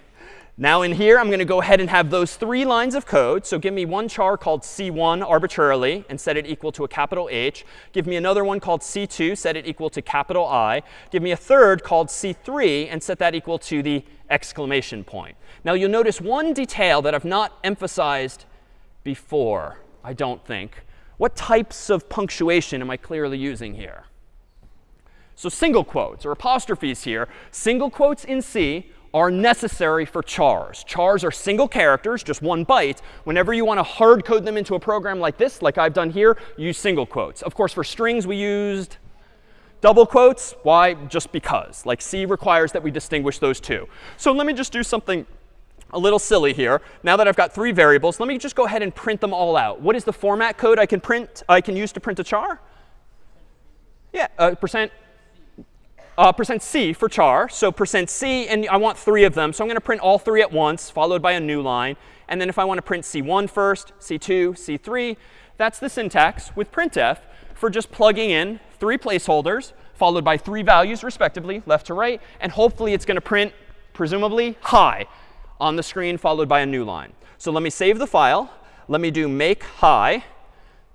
Speaker 1: Now in here, I'm going to go ahead and have those three lines of code. So give me one char called c1 arbitrarily and set it equal to a capital H. Give me another one called c2, set it equal to capital I. Give me a third called c3 and set that equal to the exclamation point. Now you'll notice one detail that I've not emphasized before, I don't think. What types of punctuation am I clearly using here? So single quotes or apostrophes here. Single quotes in C are necessary for chars. Chars are single characters, just one byte. Whenever you want to hard code them into a program like this, like I've done here, use single quotes. Of course, for strings, we used double quotes. Why? Just because. Like C requires that we distinguish those two. So let me just do something a little silly here. Now that I've got three variables, let me just go ahead and print them all out. What is the format code I can print? I can use to print a char? Yeah, uh, percent uh, percent %c for char. So percent %c, and I want three of them. So I'm going to print all three at once, followed by a new line. And then if I want to print c1 first, c2, c3, that's the syntax with printf for just plugging in three placeholders, followed by three values, respectively, left to right. And hopefully, it's going to print, presumably, hi on the screen, followed by a new line. So let me save the file. Let me do make hi.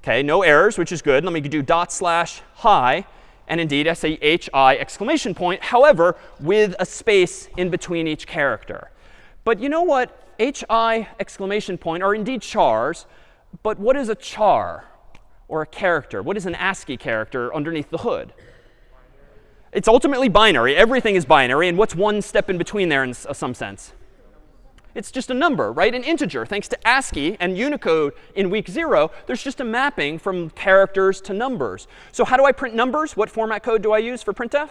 Speaker 1: OK, no errors, which is good. Let me do dot slash hi and indeed S-A-H-I exclamation point, however, with a space in between each character. But you know what? HI exclamation point are indeed chars. But what is a char or a character? What is an ASCII character underneath the hood? It's ultimately binary. Everything is binary. And what's one step in between there in uh, some sense? It's just a number, right? An integer. Thanks to ASCII and Unicode in week zero, there's just a mapping from characters to numbers. So how do I print numbers? What format code do I use for printf?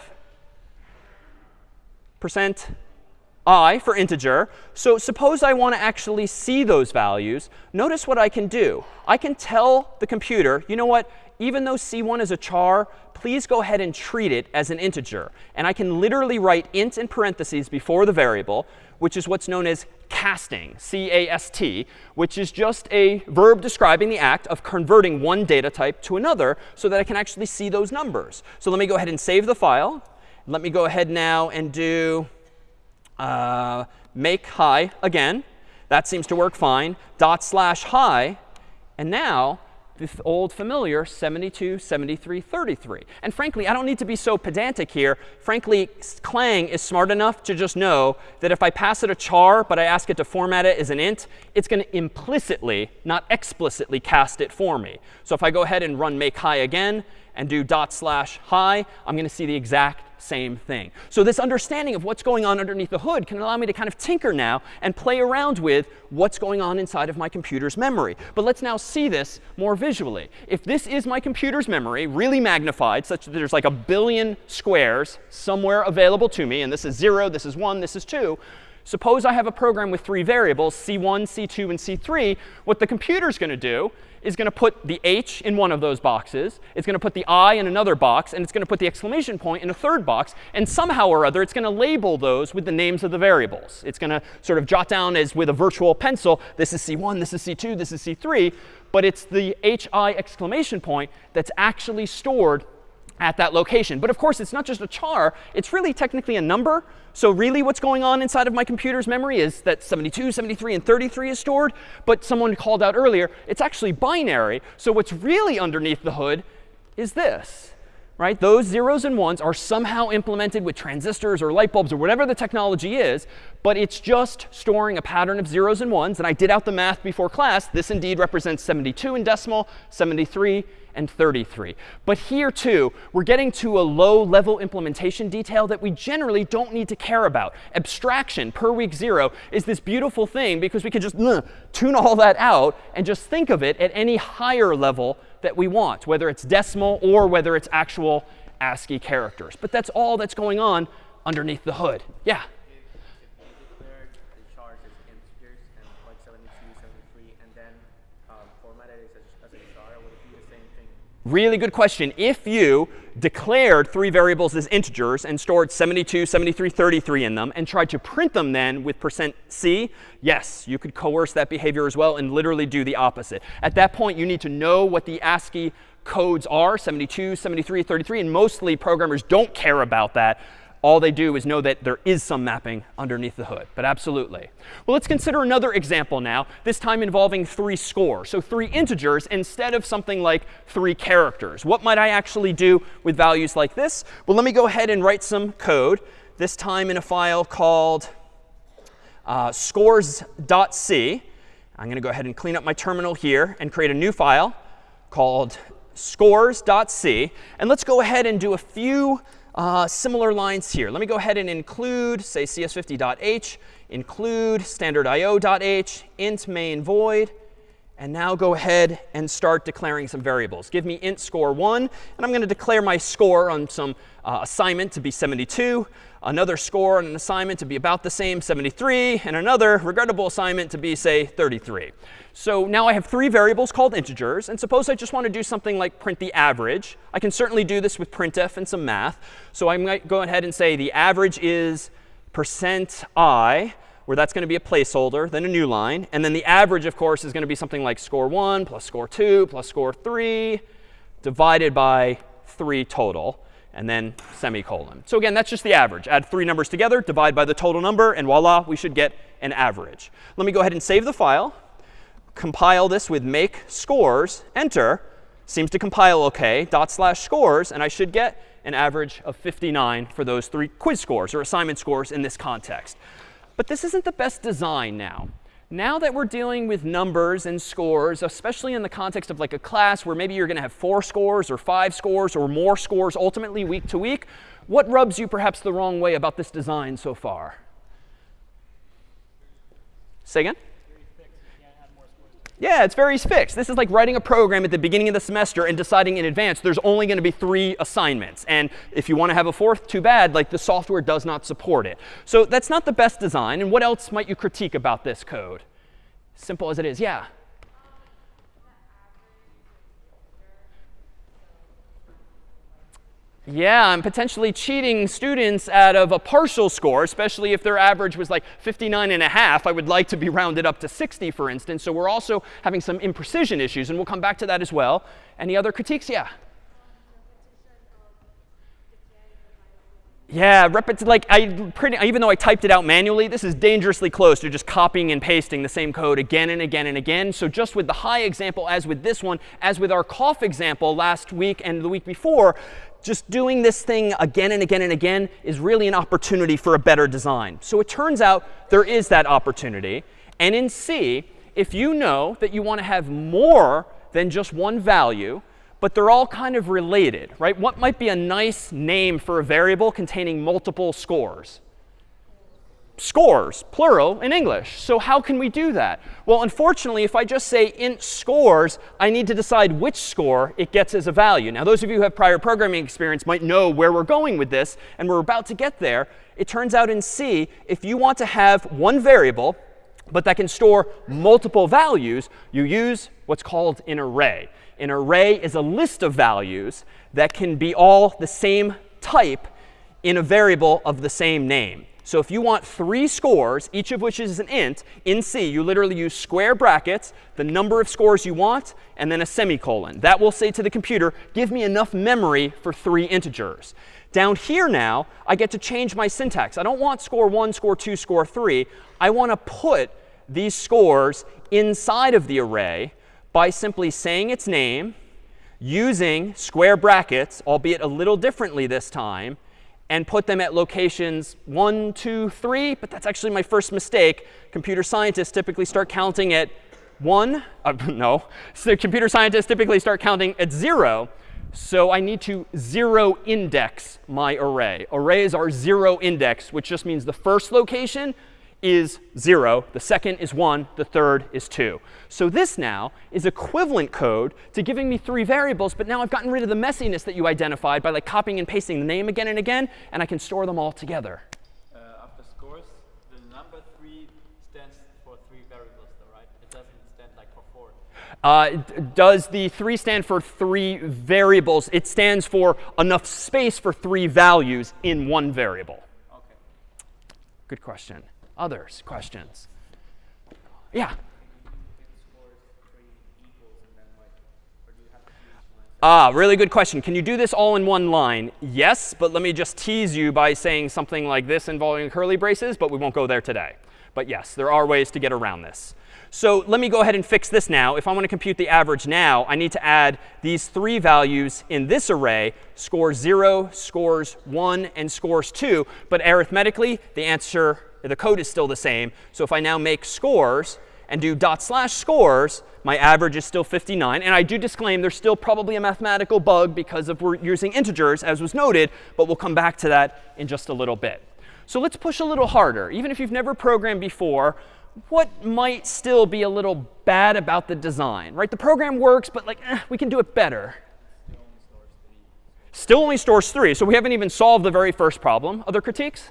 Speaker 1: Percent i for integer. So suppose I want to actually see those values. Notice what I can do. I can tell the computer, you know what? Even though c1 is a char, please go ahead and treat it as an integer. And I can literally write int in parentheses before the variable, which is what's known as casting, C-A-S-T, which is just a verb describing the act of converting one data type to another so that I can actually see those numbers. So let me go ahead and save the file. Let me go ahead now and do uh, make hi again. That seems to work fine. Dot slash hi. And now the old familiar 72, 73, 33. And frankly, I don't need to be so pedantic here. Frankly, Clang is smart enough to just know that if I pass it a char, but I ask it to format it as an int, it's going to implicitly, not explicitly, cast it for me. So if I go ahead and run make hi again and do dot slash hi, I'm going to see the exact same thing. So this understanding of what's going on underneath the hood can allow me to kind of tinker now and play around with what's going on inside of my computer's memory. But let's now see this more visually. If this is my computer's memory, really magnified, such that there's like a billion squares somewhere available to me, and this is 0, this is 1, this is 2, suppose I have a program with three variables, c1, c2, and c3. What the computer's going to do is going to put the h in one of those boxes. It's going to put the i in another box. And it's going to put the exclamation point in a third box. And somehow or other, it's going to label those with the names of the variables. It's going to sort of jot down as with a virtual pencil, this is c1, this is c2, this is c3. But it's the hi exclamation point that's actually stored at that location. But of course, it's not just a char. It's really technically a number. So really what's going on inside of my computer's memory is that 72, 73, and 33 is stored. But someone called out earlier, it's actually binary. So what's really underneath the hood is this. Right? Those zeros and ones are somehow implemented with transistors or light bulbs or whatever the technology is. But it's just storing a pattern of zeros and ones. And I did out the math before class. This indeed represents 72 in decimal, 73 and 33. But here, too, we're getting to a low-level implementation detail that we generally don't need to care about. Abstraction per week 0 is this beautiful thing because we can just uh, tune all that out and just think of it at any higher level that we want, whether it's decimal or whether it's actual ASCII characters. But that's all that's going on underneath the hood. Yeah? Really good question. If you declared three variables as integers and stored 72, 73, 33 in them and tried to print them then with percent %c, yes, you could coerce that behavior as well and literally do the opposite. At that point, you need to know what the ASCII codes are 72, 73, 33, and mostly programmers don't care about that. All they do is know that there is some mapping underneath the hood. But absolutely. Well, let's consider another example now, this time involving three scores. So three integers instead of something like three characters. What might I actually do with values like this? Well, let me go ahead and write some code, this time in a file called uh, scores.c. I'm going to go ahead and clean up my terminal here and create a new file called scores.c. And let's go ahead and do a few uh, similar lines here. Let me go ahead and include, say, cs50.h, include standardio.h, int main void, and now go ahead and start declaring some variables. Give me int score1, and I'm going to declare my score on some uh, assignment to be 72, another score on an assignment to be about the same, 73, and another regrettable assignment to be, say, 33. So now I have three variables called integers. And suppose I just want to do something like print the average. I can certainly do this with printf and some math. So I might go ahead and say the average is percent i, where that's going to be a placeholder, then a new line. And then the average, of course, is going to be something like score 1 plus score 2 plus score 3 divided by 3 total and then semicolon. So again, that's just the average. Add three numbers together, divide by the total number, and voila, we should get an average. Let me go ahead and save the file compile this with make scores, enter, seems to compile OK, dot slash scores, and I should get an average of 59 for those three quiz scores or assignment scores in this context. But this isn't the best design now. Now that we're dealing with numbers and scores, especially in the context of like a class where maybe you're going to have four scores or five scores or more scores ultimately week to week, what rubs you perhaps the wrong way about this design so far? Say again? Yeah, it's very fixed. This is like writing a program at the beginning of the semester and deciding in advance there's only going to be three assignments. And if you want to have a fourth, too bad. Like the software does not support it. So that's not the best design. And what else might you critique about this code? Simple as it is. Yeah. Yeah, I'm potentially cheating students out of a partial score, especially if their average was like 59 and a half. I would like to be rounded up to 60, for instance. So we're also having some imprecision issues, and we'll come back to that as well. Any other critiques? Yeah. Yeah, like I pretty even though I typed it out manually, this is dangerously close to just copying and pasting the same code again and again and again. So just with the hi example as with this one, as with our cough example last week and the week before, just doing this thing again and again and again is really an opportunity for a better design. So it turns out there is that opportunity. And in C, if you know that you want to have more than just one value, but they're all kind of related, right? What might be a nice name for a variable containing multiple scores? Scores, plural, in English. So how can we do that? Well, unfortunately, if I just say int scores, I need to decide which score it gets as a value. Now, those of you who have prior programming experience might know where we're going with this, and we're about to get there. It turns out in C, if you want to have one variable, but that can store multiple values, you use what's called an array. An array is a list of values that can be all the same type in a variable of the same name. So if you want three scores, each of which is an int, in C, you literally use square brackets, the number of scores you want, and then a semicolon. That will say to the computer, give me enough memory for three integers. Down here now, I get to change my syntax. I don't want score 1, score 2, score 3. I want to put these scores inside of the array by simply saying its name, using square brackets, albeit a little differently this time, and put them at locations 1, 2, 3. But that's actually my first mistake. Computer scientists typically start counting at 1. Uh, no. So computer scientists typically start counting at 0. So I need to zero index my array. Arrays are zero index, which just means the first location is 0, the second is 1, the third is 2. So this now is equivalent code to giving me three variables, but now I've gotten rid of the messiness that you identified by like copying and pasting the name again and again, and I can store them all together.
Speaker 2: Uh, after scores, the number 3 stands for three variables, though, right? It doesn't stand like for four.
Speaker 1: Uh, does the 3 stand for three variables? It stands for enough space for three values in one variable.
Speaker 2: Okay.
Speaker 1: Good question. Others? Questions? Yeah. Ah, really good question. Can you do this all in one line? Yes, but let me just tease you by saying something like this involving curly braces, but we won't go there today. But yes, there are ways to get around this. So let me go ahead and fix this now. If I want to compute the average now, I need to add these three values in this array, scores 0, scores 1, and scores 2. But arithmetically, the answer, the code is still the same. So if I now make scores and do dot slash scores, my average is still 59. And I do disclaim there's still probably a mathematical bug because of we're using integers, as was noted. But we'll come back to that in just a little bit. So let's push a little harder. Even if you've never programmed before, what might still be a little bad about the design? Right? The program works, but like, eh, we can do it better. Still only stores three. So we haven't even solved the very first problem. Other critiques?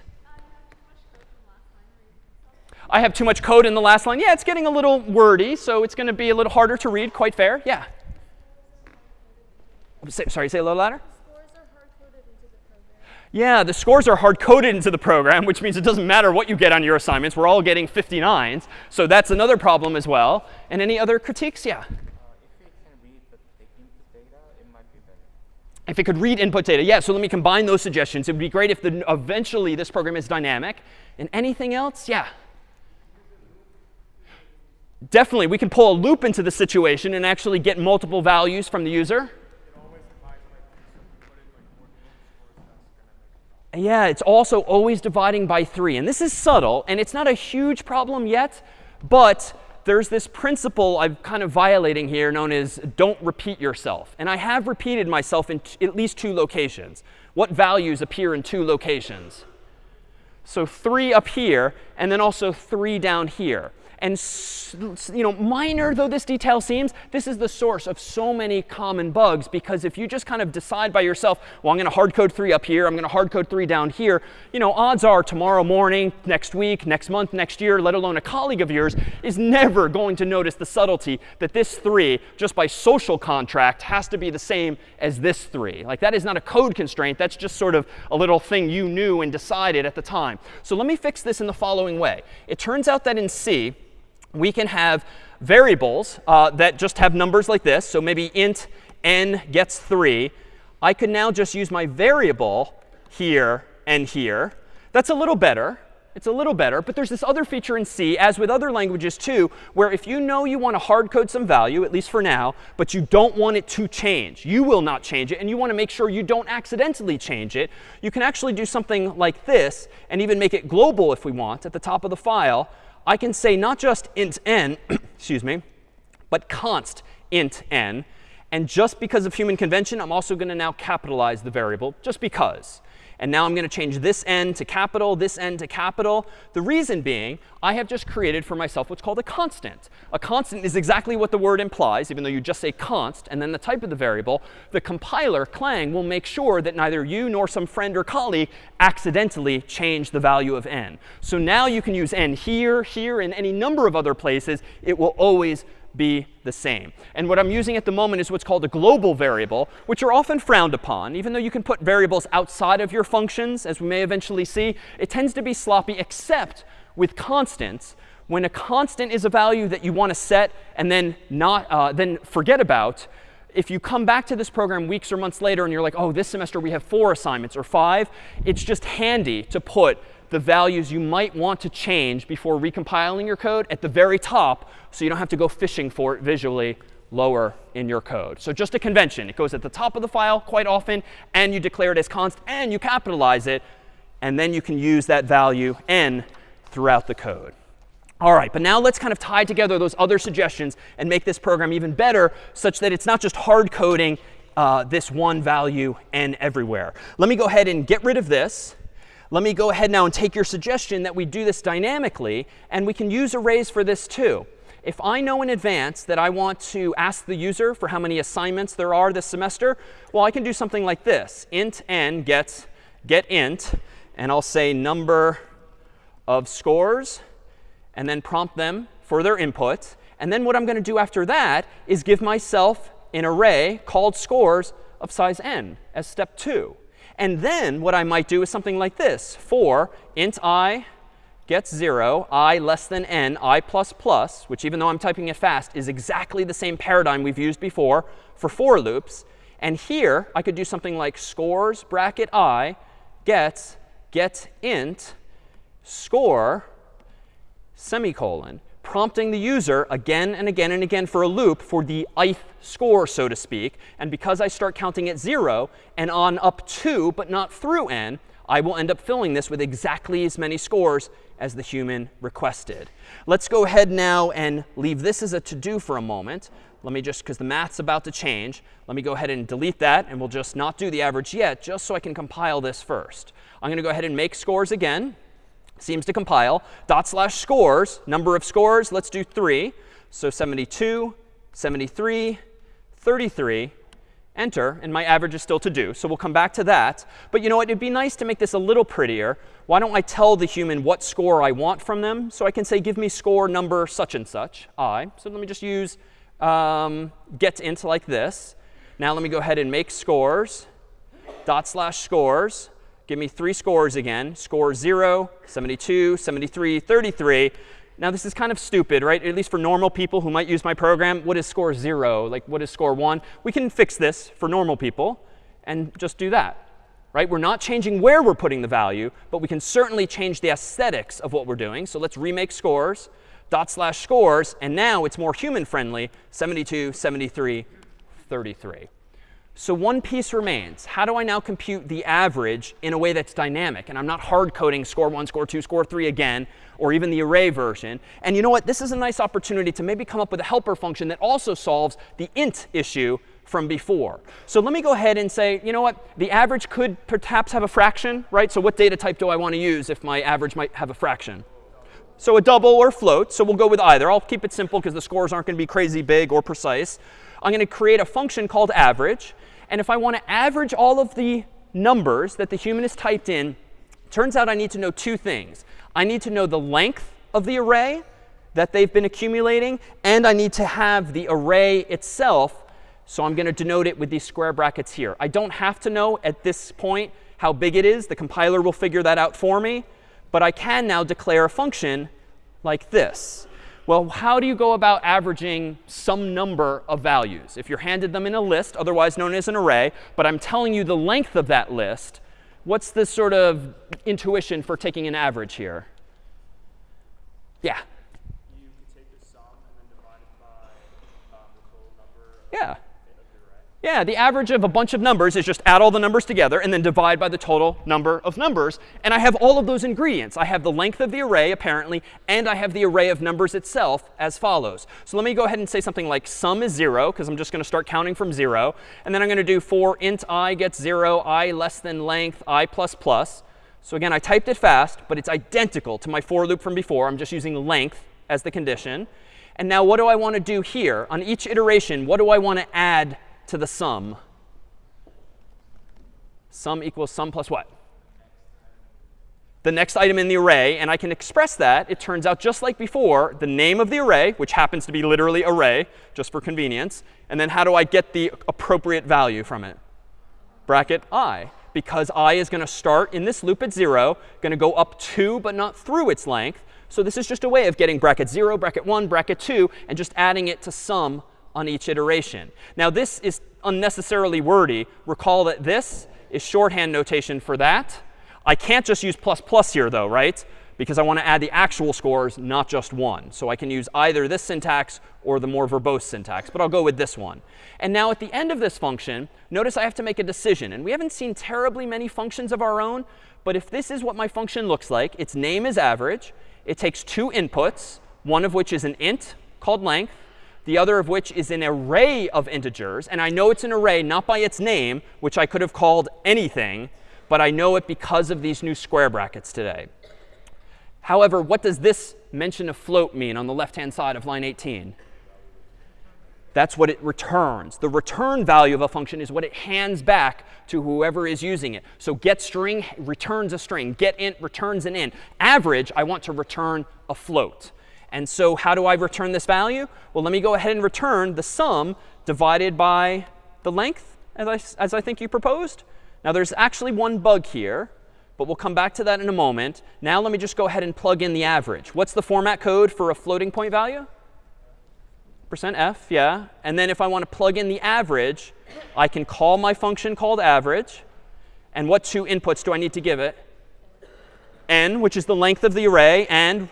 Speaker 1: I have too much code in the last line. Yeah, it's getting a little wordy, so it's going to be a little harder to read. Quite fair. Yeah. Say, sorry, say a little louder. Yeah, the scores are hard coded into the program, which means it doesn't matter what you get on your assignments. We're all getting 59s. So that's another problem as well. And any other critiques? Yeah. If
Speaker 3: it can read the the input data, it might be better.
Speaker 1: If it could read input data, yeah, so let me combine those suggestions. It would be great if the, eventually this program is dynamic. And anything else? Yeah. Definitely, we can pull a loop into the situation and actually get multiple values from the user. Yeah, it's also always dividing by 3. And this is subtle, and it's not a huge problem yet, but there's this principle I'm kind of violating here known as don't repeat yourself. And I have repeated myself in at least two locations. What values appear in two locations? So 3 up here, and then also 3 down here. And you know, minor though this detail seems, this is the source of so many common bugs. Because if you just kind of decide by yourself, well, I'm going to hard code 3 up here, I'm going to hard code 3 down here, you know, odds are tomorrow morning, next week, next month, next year, let alone a colleague of yours, is never going to notice the subtlety that this 3, just by social contract, has to be the same as this 3. Like that is not a code constraint. That's just sort of a little thing you knew and decided at the time. So let me fix this in the following way. It turns out that in C, we can have variables uh, that just have numbers like this. So maybe int n gets 3. I could now just use my variable here and here. That's a little better. It's a little better. But there's this other feature in C, as with other languages too, where if you know you want to hard code some value, at least for now, but you don't want it to change, you will not change it, and you want to make sure you don't accidentally change it, you can actually do something like this and even make it global if we want at the top of the file I can say not just int n, excuse me, but const int n. And just because of human convention, I'm also going to now capitalize the variable, just because. And now I'm going to change this n to capital, this n to capital. The reason being, I have just created for myself what's called a constant. A constant is exactly what the word implies, even though you just say const and then the type of the variable. The compiler, Clang, will make sure that neither you nor some friend or colleague accidentally change the value of n. So now you can use n here, here, and any number of other places. It will always be the same. And what I'm using at the moment is what's called a global variable, which are often frowned upon. Even though you can put variables outside of your functions, as we may eventually see, it tends to be sloppy, except with constants. When a constant is a value that you want to set and then not uh, then forget about, if you come back to this program weeks or months later and you're like, oh, this semester we have four assignments or five, it's just handy to put the values you might want to change before recompiling your code at the very top so you don't have to go fishing for it visually lower in your code. So just a convention. It goes at the top of the file quite often, and you declare it as const, and you capitalize it. And then you can use that value n throughout the code. All right, but now let's kind of tie together those other suggestions and make this program even better such that it's not just hard coding uh, this one value n everywhere. Let me go ahead and get rid of this. Let me go ahead now and take your suggestion that we do this dynamically. And we can use arrays for this too. If I know in advance that I want to ask the user for how many assignments there are this semester, well, I can do something like this. int n gets get int. And I'll say number of scores, and then prompt them for their input. And then what I'm going to do after that is give myself an array called scores of size n as step 2. And then what I might do is something like this. For int i gets 0, i less than n, i plus plus, which even though I'm typing it fast, is exactly the same paradigm we've used before for for loops. And here, I could do something like scores bracket i gets get int score semicolon, prompting the user again and again and again for a loop for the ith score, so to speak. And because I start counting at 0 and on up to, but not through n, I will end up filling this with exactly as many scores as the human requested. Let's go ahead now and leave this as a to-do for a moment. Let me just, because the math's about to change, let me go ahead and delete that. And we'll just not do the average yet, just so I can compile this first. I'm going to go ahead and make scores again. Seems to compile. Dot slash scores, number of scores, let's do 3. So 72, 73, 33, enter, and my average is still to do. So we'll come back to that. But you know what? It'd be nice to make this a little prettier. Why don't I tell the human what score I want from them? So I can say, give me score number such and such, i. So let me just use um, get int like this. Now let me go ahead and make scores, dot slash scores. Give me three scores again, score 0, 72, 73, 33. Now, this is kind of stupid, right? At least for normal people who might use my program. What is score 0? Like, what is score 1? We can fix this for normal people and just do that, right? We're not changing where we're putting the value, but we can certainly change the aesthetics of what we're doing. So let's remake scores, dot slash scores. And now it's more human friendly, 72, 73, 33. So one piece remains. How do I now compute the average in a way that's dynamic? And I'm not hard coding score 1, score 2, score 3 again, or even the array version. And you know what? This is a nice opportunity to maybe come up with a helper function that also solves the int issue from before. So let me go ahead and say, you know what? The average could perhaps have a fraction, right? So what data type do I want to use if my average might have a fraction? So a double or float. So we'll go with either. I'll keep it simple because the scores aren't going to be crazy big or precise. I'm going to create a function called average. And if I want to average all of the numbers that the human has typed in, turns out I need to know two things. I need to know the length of the array that they've been accumulating, and I need to have the array itself. So I'm going to denote it with these square brackets here. I don't have to know at this point how big it is. The compiler will figure that out for me. But I can now declare a function like this. Well, how do you go about averaging some number of values? If you're handed them in a list, otherwise known as an array, but I'm telling you the length of that list, what's the sort of intuition for taking an average here? Yeah?
Speaker 3: You can take the sum and then divide it by um, the total number
Speaker 1: Yeah. Yeah, the average of a bunch of numbers is just add all the numbers together and then divide by the total number of numbers. And I have all of those ingredients. I have the length of the array, apparently, and I have the array of numbers itself as follows. So let me go ahead and say something like sum is 0, because I'm just going to start counting from 0. And then I'm going to do for int i gets 0, i less than length, i plus plus. So again, I typed it fast, but it's identical to my for loop from before. I'm just using length as the condition. And now what do I want to do here? On each iteration, what do I want to add to the sum? Sum equals sum plus what? The next item in the array. And I can express that, it turns out just like before, the name of the array, which happens to be literally array, just for convenience. And then how do I get the appropriate value from it? Bracket i. Because i is going to start in this loop at 0, going to go up to but not through its length. So this is just a way of getting bracket 0, bracket 1, bracket 2, and just adding it to sum on each iteration. Now, this is unnecessarily wordy. Recall that this is shorthand notation for that. I can't just use plus plus here, though, right? Because I want to add the actual scores, not just one. So I can use either this syntax or the more verbose syntax. But I'll go with this one. And now at the end of this function, notice I have to make a decision. And we haven't seen terribly many functions of our own. But if this is what my function looks like, its name is average. It takes two inputs, one of which is an int called length, the other of which is an array of integers. And I know it's an array not by its name, which I could have called anything, but I know it because of these new square brackets today. However, what does this mention of float mean on the left-hand side of line 18? That's what it returns. The return value of a function is what it hands back to whoever is using it. So get string returns a string. Get int returns an int. Average, I want to return a float. And so how do I return this value? Well, let me go ahead and return the sum divided by the length, as I, as I think you proposed. Now, there's actually one bug here, but we'll come back to that in a moment. Now let me just go ahead and plug in the average. What's the format code for a floating point value? Percent %f, yeah. And then if I want to plug in the average, I can call my function called average. And what two inputs do I need to give it? n, which is the length of the array, and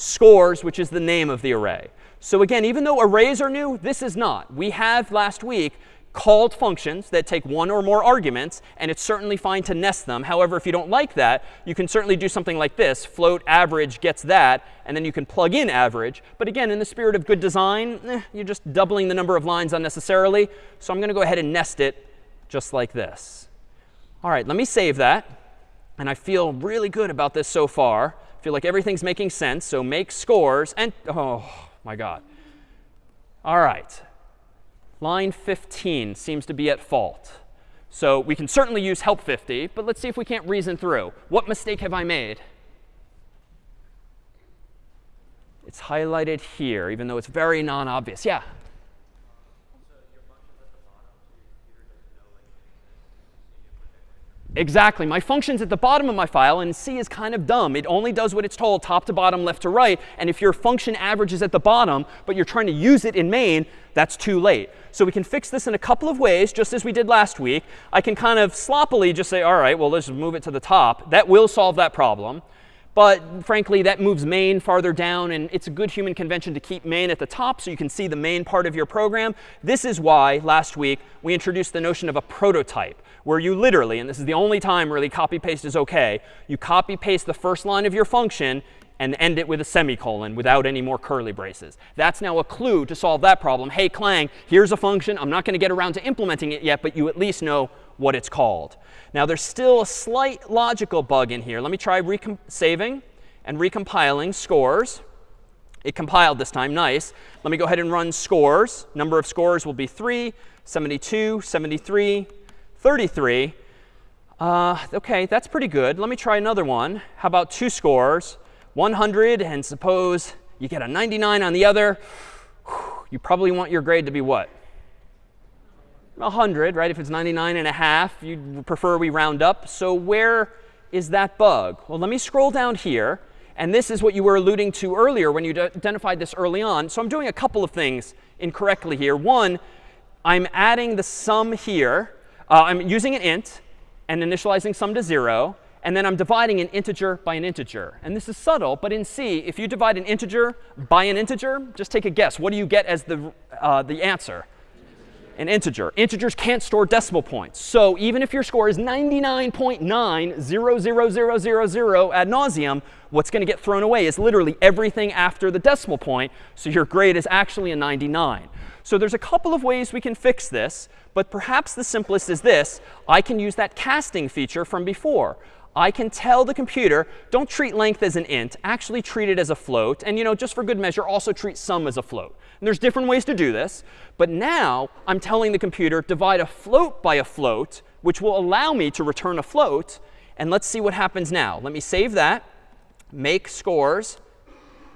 Speaker 1: scores, which is the name of the array. So again, even though arrays are new, this is not. We have last week called functions that take one or more arguments, and it's certainly fine to nest them. However, if you don't like that, you can certainly do something like this. Float average gets that, and then you can plug in average. But again, in the spirit of good design, eh, you're just doubling the number of lines unnecessarily. So I'm going to go ahead and nest it just like this. All right, let me save that. And I feel really good about this so far. Feel like everything's making sense. So make scores and oh my god. All right. Line 15 seems to be at fault. So we can certainly use help 50, but let's see if we can't reason through. What mistake have I made? It's highlighted here, even though it's very non-obvious. Yeah? Exactly. My function's at the bottom of my file, and C is kind of dumb. It only does what it's told, top to bottom, left to right. And if your function average is at the bottom, but you're trying to use it in main, that's too late. So we can fix this in a couple of ways, just as we did last week. I can kind of sloppily just say, all right, well, let's move it to the top. That will solve that problem. But frankly, that moves main farther down. And it's a good human convention to keep main at the top so you can see the main part of your program. This is why last week we introduced the notion of a prototype where you literally, and this is the only time really copy paste is OK, you copy paste the first line of your function and end it with a semicolon without any more curly braces. That's now a clue to solve that problem. Hey, Clang, here's a function. I'm not going to get around to implementing it yet, but you at least know what it's called. Now, there's still a slight logical bug in here. Let me try saving and recompiling scores. It compiled this time. Nice. Let me go ahead and run scores. Number of scores will be 3, 72, 73, 33. Uh, OK, that's pretty good. Let me try another one. How about two scores? 100, and suppose you get a 99 on the other. You probably want your grade to be what? 100, right? If it's 99 and a half, you'd prefer we round up. So where is that bug? Well, let me scroll down here. And this is what you were alluding to earlier when you identified this early on. So I'm doing a couple of things incorrectly here. One, I'm adding the sum here. Uh, I'm using an int and initializing sum to 0. And then I'm dividing an integer by an integer. And this is subtle, but in C, if you divide an integer by an integer, just take a guess. What do you get as the, uh, the answer? An integer. Integers can't store decimal points. So even if your score is 99.900000 ad nauseum, what's going to get thrown away is literally everything after the decimal point. So your grade is actually a 99. So there's a couple of ways we can fix this. But perhaps the simplest is this. I can use that casting feature from before. I can tell the computer, don't treat length as an int. Actually treat it as a float. And you know, just for good measure, also treat sum as a float. And there's different ways to do this. But now I'm telling the computer, divide a float by a float, which will allow me to return a float. And let's see what happens now. Let me save that, make scores.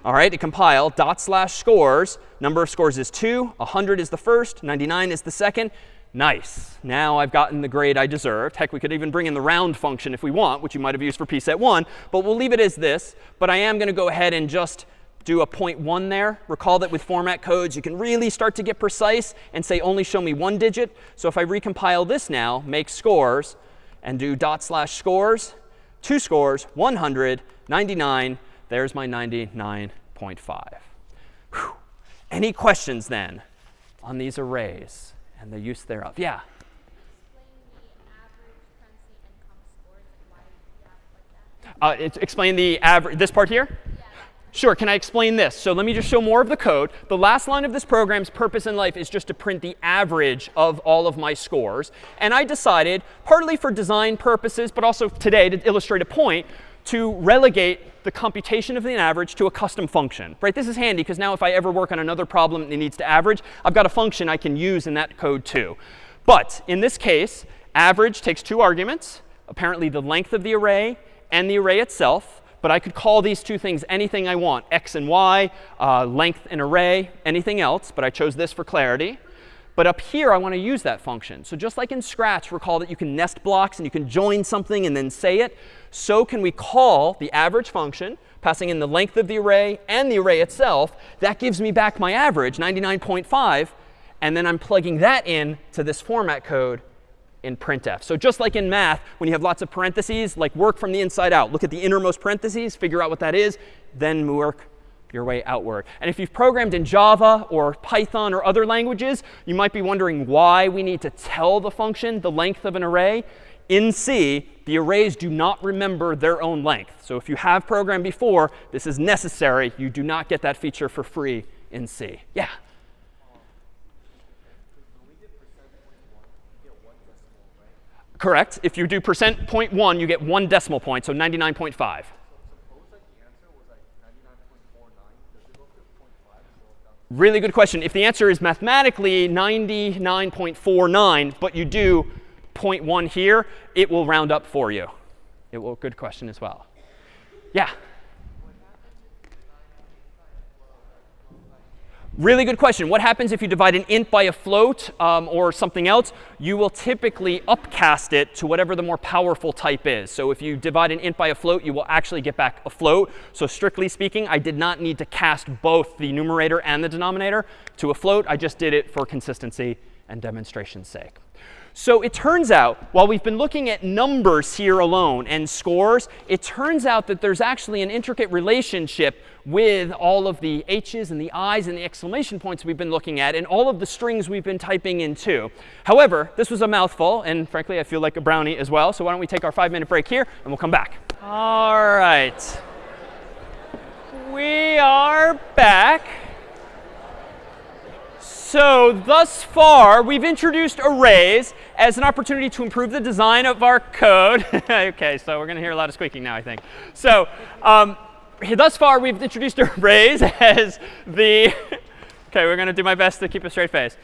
Speaker 1: All right, to compile, dot slash scores. Number of scores is 2. 100 is the first. 99 is the second. Nice. Now I've gotten the grade I deserved. Heck, we could even bring in the round function if we want, which you might have used for pset 1. But we'll leave it as this. But I am going to go ahead and just do a 0.1 there. Recall that with format codes, you can really start to get precise and say only show me one digit. So if I recompile this now, make scores, and do dot slash scores, two scores, 199. There's my 99.5. Any questions then on these arrays? And the use thereof. Yeah? Uh, explain the average, this part here? Sure, can I explain this? So let me just show more of the code. The last line of this program's purpose in life is just to print the average of all of my scores. And I decided, partly for design purposes, but also today to illustrate a point, to relegate the computation of the average to a custom function. Right? This is handy because now if I ever work on another problem that needs to average, I've got a function I can use in that code too. But in this case, average takes two arguments, apparently the length of the array and the array itself. But I could call these two things anything I want, x and y, uh, length and array, anything else. But I chose this for clarity. But up here, I want to use that function. So just like in Scratch, recall that you can nest blocks and you can join something and then say it so can we call the average function, passing in the length of the array and the array itself. That gives me back my average, 99.5. and then I'm plugging that in to this format code in printf. So just like in math, when you have lots of parentheses, like work from the inside out. Look at the innermost parentheses, figure out what that is, then work your way outward. And if you've programmed in Java or Python or other languages, you might be wondering why we need to tell the function the length of an array. In C, the arrays do not remember their own length. So if you have programmed before, this is necessary. You do not get that feature for free in C. Yeah? Correct. If you do percent point one, you get one decimal point, so 99.5. Really good question. If the answer is mathematically 99.49, but you do 0.1 here, it will round up for you. It will. Good question as well. Yeah. Really good question. What happens if you divide an int by a float um, or something else? You will typically upcast it to whatever the more powerful type is. So if you divide an int by a float, you will actually get back a float. So strictly speaking, I did not need to cast both the numerator and the denominator to a float. I just did it for consistency and demonstration's sake. So it turns out, while we've been looking at numbers here alone and scores, it turns out that there's actually an intricate relationship with all of the h's and the i's and the exclamation points we've been looking at and all of the strings we've been typing in too. However, this was a mouthful, and frankly, I feel like a brownie as well. So why don't we take our five-minute break here, and we'll come back. All right. We are back. So thus far, we've introduced arrays as an opportunity to improve the design of our code. OK, so we're going to hear a lot of squeaking now, I think. So um, thus far, we've introduced arrays as the OK, we're going to do my best to keep a straight face.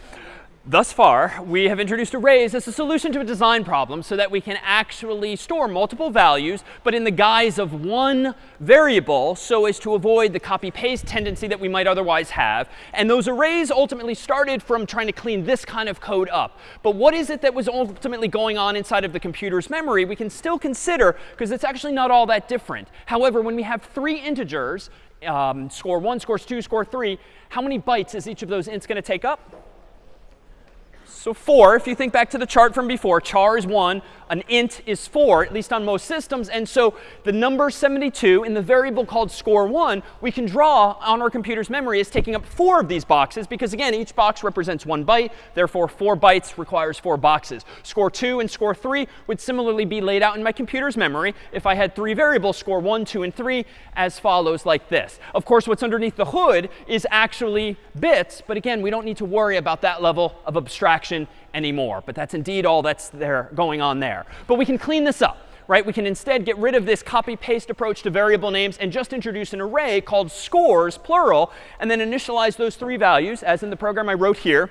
Speaker 1: Thus far, we have introduced arrays as a solution to a design problem so that we can actually store multiple values, but in the guise of one variable so as to avoid the copy-paste tendency that we might otherwise have. And those arrays ultimately started from trying to clean this kind of code up. But what is it that was ultimately going on inside of the computer's memory? We can still consider, because it's actually not all that different. However, when we have three integers, um, score 1, scores 2, score 3, how many bytes is each of those ints going to take up? So 4, if you think back to the chart from before, char is 1, an int is 4, at least on most systems. And so the number 72 in the variable called score1, we can draw on our computer's memory as taking up four of these boxes, because again, each box represents one byte. Therefore, 4 bytes requires 4 boxes. Score 2 and score 3 would similarly be laid out in my computer's memory if I had three variables, score 1, 2, and 3, as follows like this. Of course, what's underneath the hood is actually bits. But again, we don't need to worry about that level of abstraction anymore. But that's indeed all that's there going on there. But we can clean this up. Right? We can instead get rid of this copy-paste approach to variable names and just introduce an array called scores, plural, and then initialize those three values, as in the program I wrote here.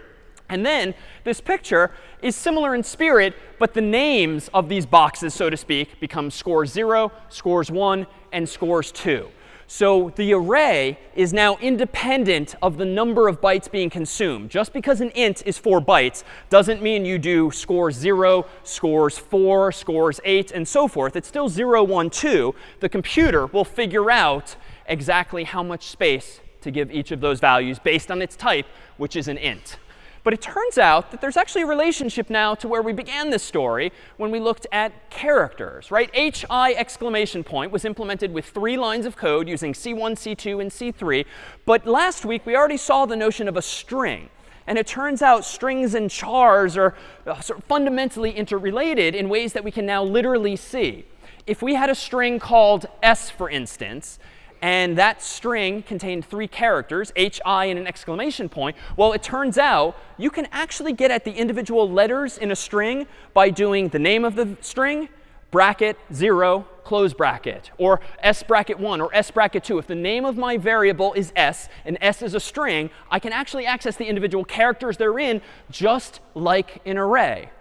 Speaker 1: And then this picture is similar in spirit, but the names of these boxes, so to speak, become scores 0, scores 1, and scores 2. So the array is now independent of the number of bytes being consumed. Just because an int is 4 bytes doesn't mean you do scores 0, scores 4, scores 8, and so forth. It's still 0, 1, 2. The computer will figure out exactly how much space to give each of those values based on its type, which is an int. But it turns out that there's actually a relationship now to where we began this story when we looked at characters, right? HI exclamation point was implemented with three lines of code using C1, C2, and C3. But last week, we already saw the notion of a string. And it turns out strings and chars are uh, sort of fundamentally interrelated in ways that we can now literally see. If we had a string called s, for instance, and that string contained three characters, hi and an exclamation point. Well, it turns out you can actually get at the individual letters in a string by doing the name of the string, bracket 0, close bracket, or s bracket 1 or s bracket 2. If the name of my variable is s and s is a string, I can actually access the individual characters therein just like an array.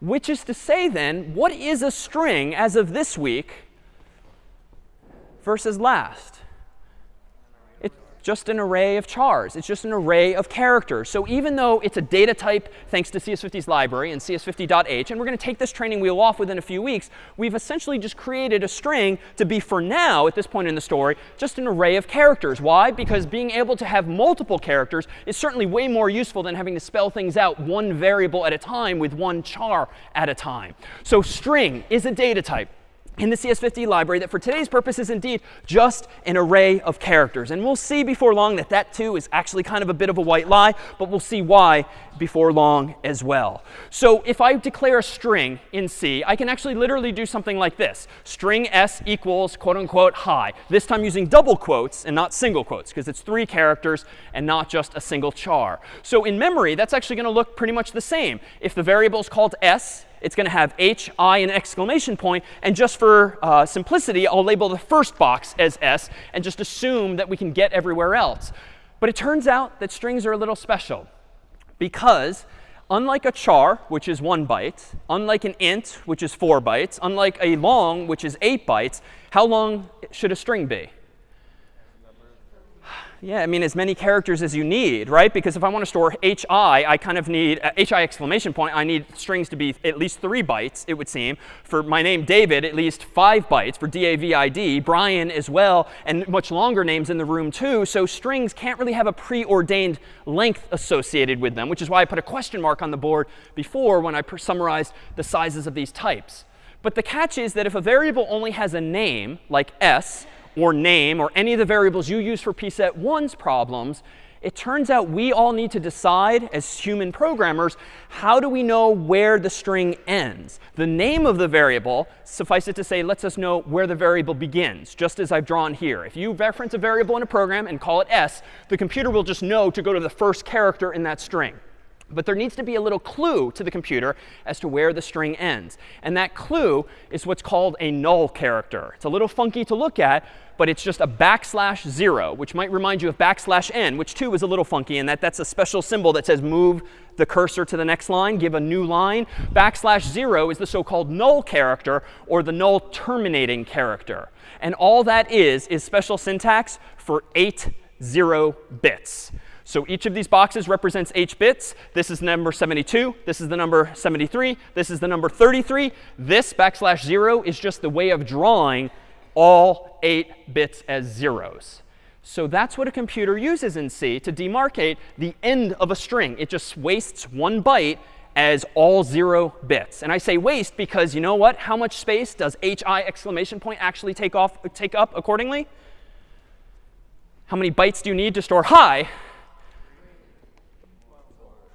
Speaker 1: Which is to say then, what is a string as of this week versus last? It's just an array of chars. It's just an array of characters. So even though it's a data type thanks to CS50's library and cs50.h, and we're going to take this training wheel off within a few weeks, we've essentially just created a string to be, for now, at this point in the story, just an array of characters. Why? Because being able to have multiple characters is certainly way more useful than having to spell things out one variable at a time with one char at a time. So string is a data type in the CS50 library that for today's purpose is indeed just an array of characters. And we'll see before long that that too is actually kind of a bit of a white lie, but we'll see why before long as well. So if I declare a string in C, I can actually literally do something like this. String s equals quote unquote hi, This time using double quotes and not single quotes because it's three characters and not just a single char. So in memory, that's actually going to look pretty much the same. If the variable is called s, it's going to have h, i, and exclamation point. And just for uh, simplicity, I'll label the first box as s and just assume that we can get everywhere else. But it turns out that strings are a little special because unlike a char, which is one byte, unlike an int, which is four bytes, unlike a long, which is eight bytes, how long should a string be? Yeah, I mean, as many characters as you need, right? Because if I want to store hi, I kind of need uh, hi exclamation point. I need strings to be at least three bytes, it would seem. For my name David, at least five bytes. For D-A-V-I-D, Brian as well, and much longer names in the room too. So strings can't really have a preordained length associated with them, which is why I put a question mark on the board before when I summarized the sizes of these types. But the catch is that if a variable only has a name, like s, or name or any of the variables you use for pset 1's problems, it turns out we all need to decide as human programmers, how do we know where the string ends? The name of the variable, suffice it to say, lets us know where the variable begins, just as I've drawn here. If you reference a variable in a program and call it s, the computer will just know to go to the first character in that string. But there needs to be a little clue to the computer as to where the string ends. And that clue is what's called a null character. It's a little funky to look at, but it's just a backslash 0, which might remind you of backslash n, which too is a little funky in that that's a special symbol that says move the cursor to the next line, give a new line. Backslash 0 is the so-called null character or the null terminating character. And all that is is special syntax for 8 0 bits. So each of these boxes represents h bits. This is number 72. This is the number 73. This is the number 33. This backslash 0 is just the way of drawing all 8 bits as zeros. So that's what a computer uses in C to demarcate the end of a string. It just wastes one byte as all 0 bits. And I say waste because you know what? How much space does hi exclamation point actually take, off, take up accordingly? How many bytes do you need to store hi?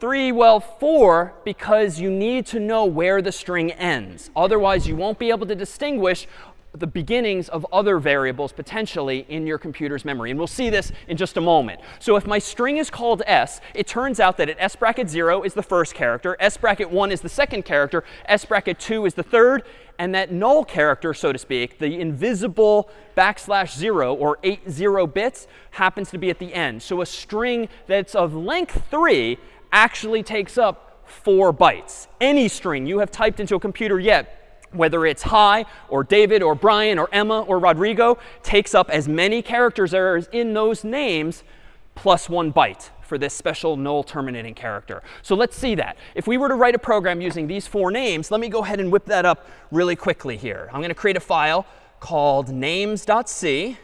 Speaker 1: 3, well, 4, because you need to know where the string ends. Otherwise, you won't be able to distinguish the beginnings of other variables potentially in your computer's memory. And we'll see this in just a moment. So if my string is called s, it turns out that at s bracket 0 is the first character, s bracket 1 is the second character, s bracket 2 is the third, and that null character, so to speak, the invisible backslash 0 or 8 0 bits, happens to be at the end. So a string that's of length 3 actually takes up 4 bytes. Any string you have typed into a computer yet, whether it's hi or David or Brian or Emma or Rodrigo, takes up as many characters as in those names plus 1 byte for this special null terminating character. So let's see that. If we were to write a program using these four names, let me go ahead and whip that up really quickly here. I'm going to create a file called names.c.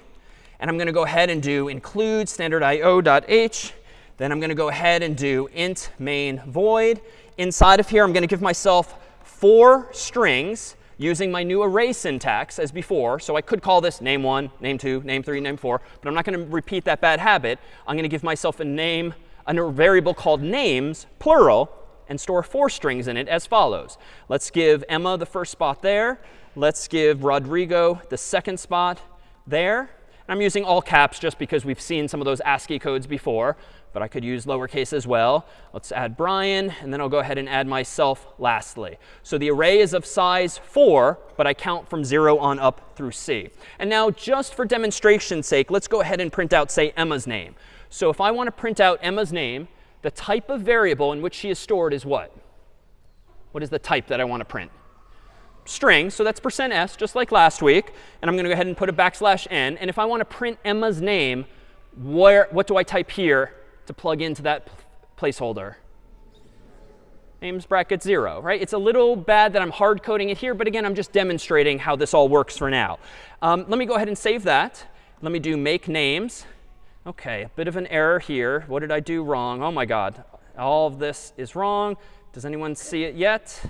Speaker 1: And I'm going to go ahead and do include standard standardIO.h then I'm going to go ahead and do int main void. Inside of here, I'm going to give myself four strings using my new array syntax as before. So I could call this name1, name2, name3, name4. But I'm not going to repeat that bad habit. I'm going to give myself a name, a variable called names, plural, and store four strings in it as follows. Let's give Emma the first spot there. Let's give Rodrigo the second spot there. I'm using all caps just because we've seen some of those ASCII codes before but I could use lowercase as well. Let's add Brian, and then I'll go ahead and add myself lastly. So the array is of size 4, but I count from 0 on up through C. And now just for demonstration's sake, let's go ahead and print out, say, Emma's name. So if I want to print out Emma's name, the type of variable in which she is stored is what? What is the type that I want to print? String, so that's percent %s, just like last week. And I'm going to go ahead and put a backslash n. And if I want to print Emma's name, where, what do I type here to plug into that placeholder? names bracket 0, right? It's a little bad that I'm hard coding it here, but again, I'm just demonstrating how this all works for now. Um, let me go ahead and save that. Let me do make names. OK, a bit of an error here. What did I do wrong? Oh my god, all of this is wrong. Does anyone see it yet?